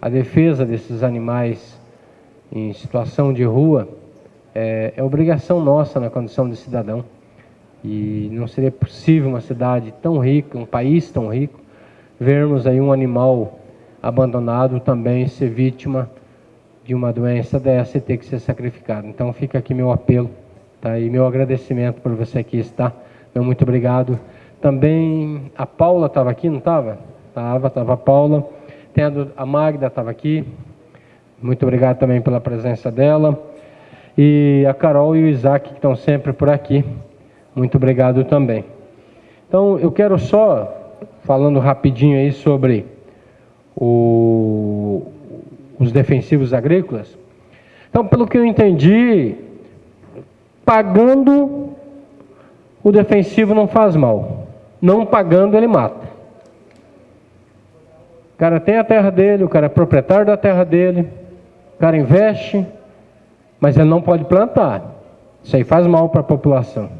a defesa desses animais em situação de rua é, é obrigação nossa na condição de cidadão. E não seria possível uma cidade tão rica, um país tão rico, vermos aí um animal abandonado também ser vítima de uma doença dessa e ter que ser sacrificado. Então fica aqui meu apelo, tá? E meu agradecimento por você aqui estar. Meu muito obrigado. Também a Paula estava aqui, não estava? Estava, estava a Paula. Tem a, a Magda estava aqui. Muito obrigado também pela presença dela. E a Carol e o Isaac que estão sempre por aqui. Muito obrigado também. Então, eu quero só, falando rapidinho aí sobre o- os defensivos agrícolas. Então, pelo que eu entendi, pagando o defensivo não faz mal. Não pagando, ele mata. Cara tem a terra dele, o cara é proprietário da terra dele, o cara investe, mas ele não pode plantar. Isso aí faz mal para a população.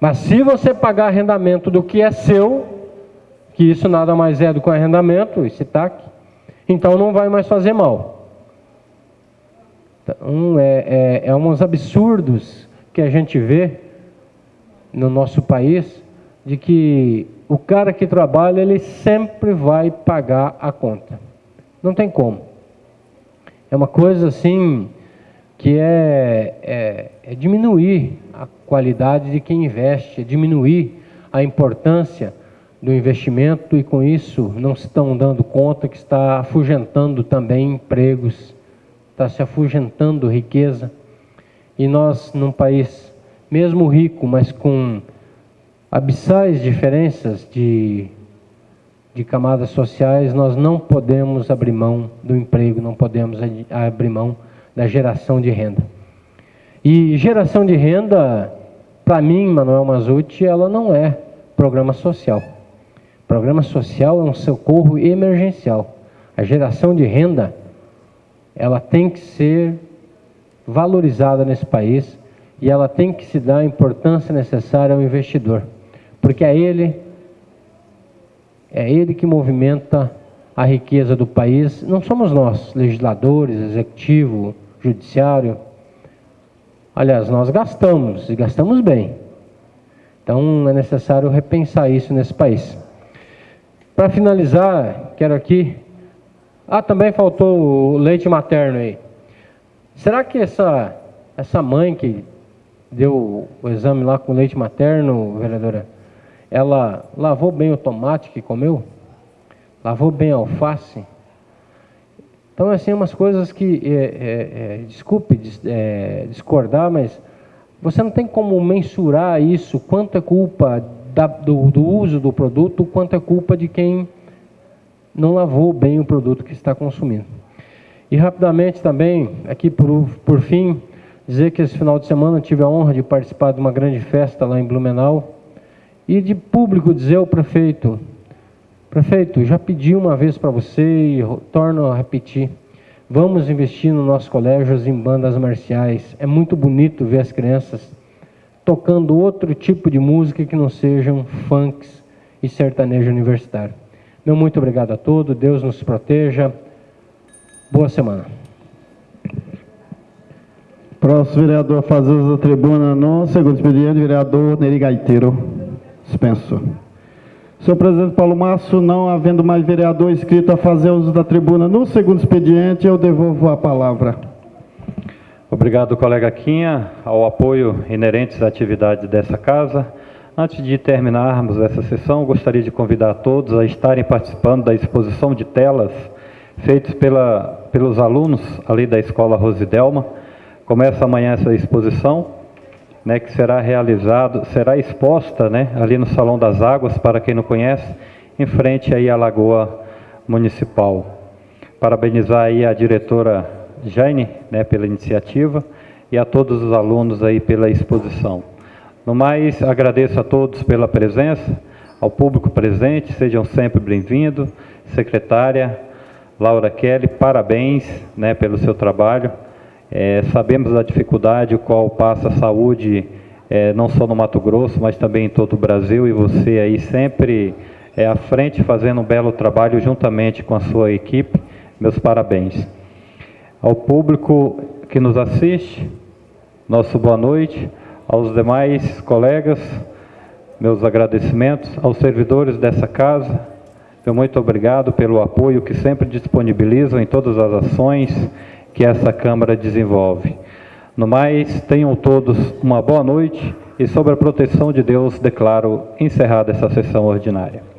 Mas se você pagar arrendamento do que é seu, que isso nada mais é do que um arrendamento, esse TAC, então não vai mais fazer mal. Então, é, é, é uns absurdos que a gente vê no nosso país, de que o cara que trabalha, ele sempre vai pagar a conta. Não tem como. É uma coisa assim que é, é, é diminuir a qualidade de quem investe, é diminuir a importância do investimento e com isso não se estão dando conta que está afugentando também empregos, está se afugentando riqueza. E nós, num país mesmo rico, mas com abissais diferenças de, de camadas sociais, nós não podemos abrir mão do emprego, não podemos abrir mão da geração de renda. E geração de renda, para mim, Manuel Mazuti, ela não é programa social. Programa social é um socorro emergencial. A geração de renda, ela tem que ser valorizada nesse país e ela tem que se dar a importância necessária ao investidor, porque é ele é ele que movimenta a riqueza do país não somos nós, legisladores, executivo, judiciário. Aliás, nós gastamos e gastamos bem. Então é necessário repensar isso nesse país. Para finalizar, quero aqui. Ah, também faltou o leite materno aí. Será que essa, essa mãe que deu o exame lá com leite materno, vereadora, ela lavou bem o tomate que comeu? Lavou bem a alface? Então, assim, umas coisas que, é, é, é, desculpe é, discordar, mas você não tem como mensurar isso, quanto é culpa da, do, do uso do produto, quanto é culpa de quem não lavou bem o produto que está consumindo. E rapidamente também, aqui por, por fim, dizer que esse final de semana tive a honra de participar de uma grande festa lá em Blumenau e de público dizer ao prefeito, prefeito, já pedi uma vez para você e torno a repetir, Vamos investir nos nossos colégios em bandas marciais. É muito bonito ver as crianças tocando outro tipo de música que não sejam funks e sertanejo universitário. Meu muito obrigado a todos. Deus nos proteja. Boa semana. Próximo vereador a fazer da tribuna no segundo expediente, vereador Neri Gaiteiro. Dispenso. Senhor presidente Paulo Márcio, não havendo mais vereador inscrito a fazer uso da tribuna no segundo expediente, eu devolvo a palavra. Obrigado, colega Quinha, ao apoio inerente às atividades dessa casa. Antes de terminarmos essa sessão, gostaria de convidar todos a estarem participando da exposição de telas feitas pela, pelos alunos ali da Escola Rosidelma. Começa amanhã essa exposição né, que será realizado, será exposta né, ali no Salão das Águas, para quem não conhece, em frente aí à Lagoa Municipal. Parabenizar aí a diretora Jane né, pela iniciativa e a todos os alunos aí pela exposição. No mais, agradeço a todos pela presença, ao público presente, sejam sempre bem-vindos. Secretária Laura Kelly, parabéns né, pelo seu trabalho. É, sabemos da dificuldade qual passa a saúde, é, não só no Mato Grosso, mas também em todo o Brasil, e você aí sempre é, à frente fazendo um belo trabalho juntamente com a sua equipe. Meus parabéns. Ao público que nos assiste, nosso boa noite. Aos demais colegas, meus agradecimentos. Aos servidores dessa casa, meu muito obrigado pelo apoio que sempre disponibilizam em todas as ações que essa Câmara desenvolve. No mais, tenham todos uma boa noite e, sob a proteção de Deus, declaro encerrada essa sessão ordinária.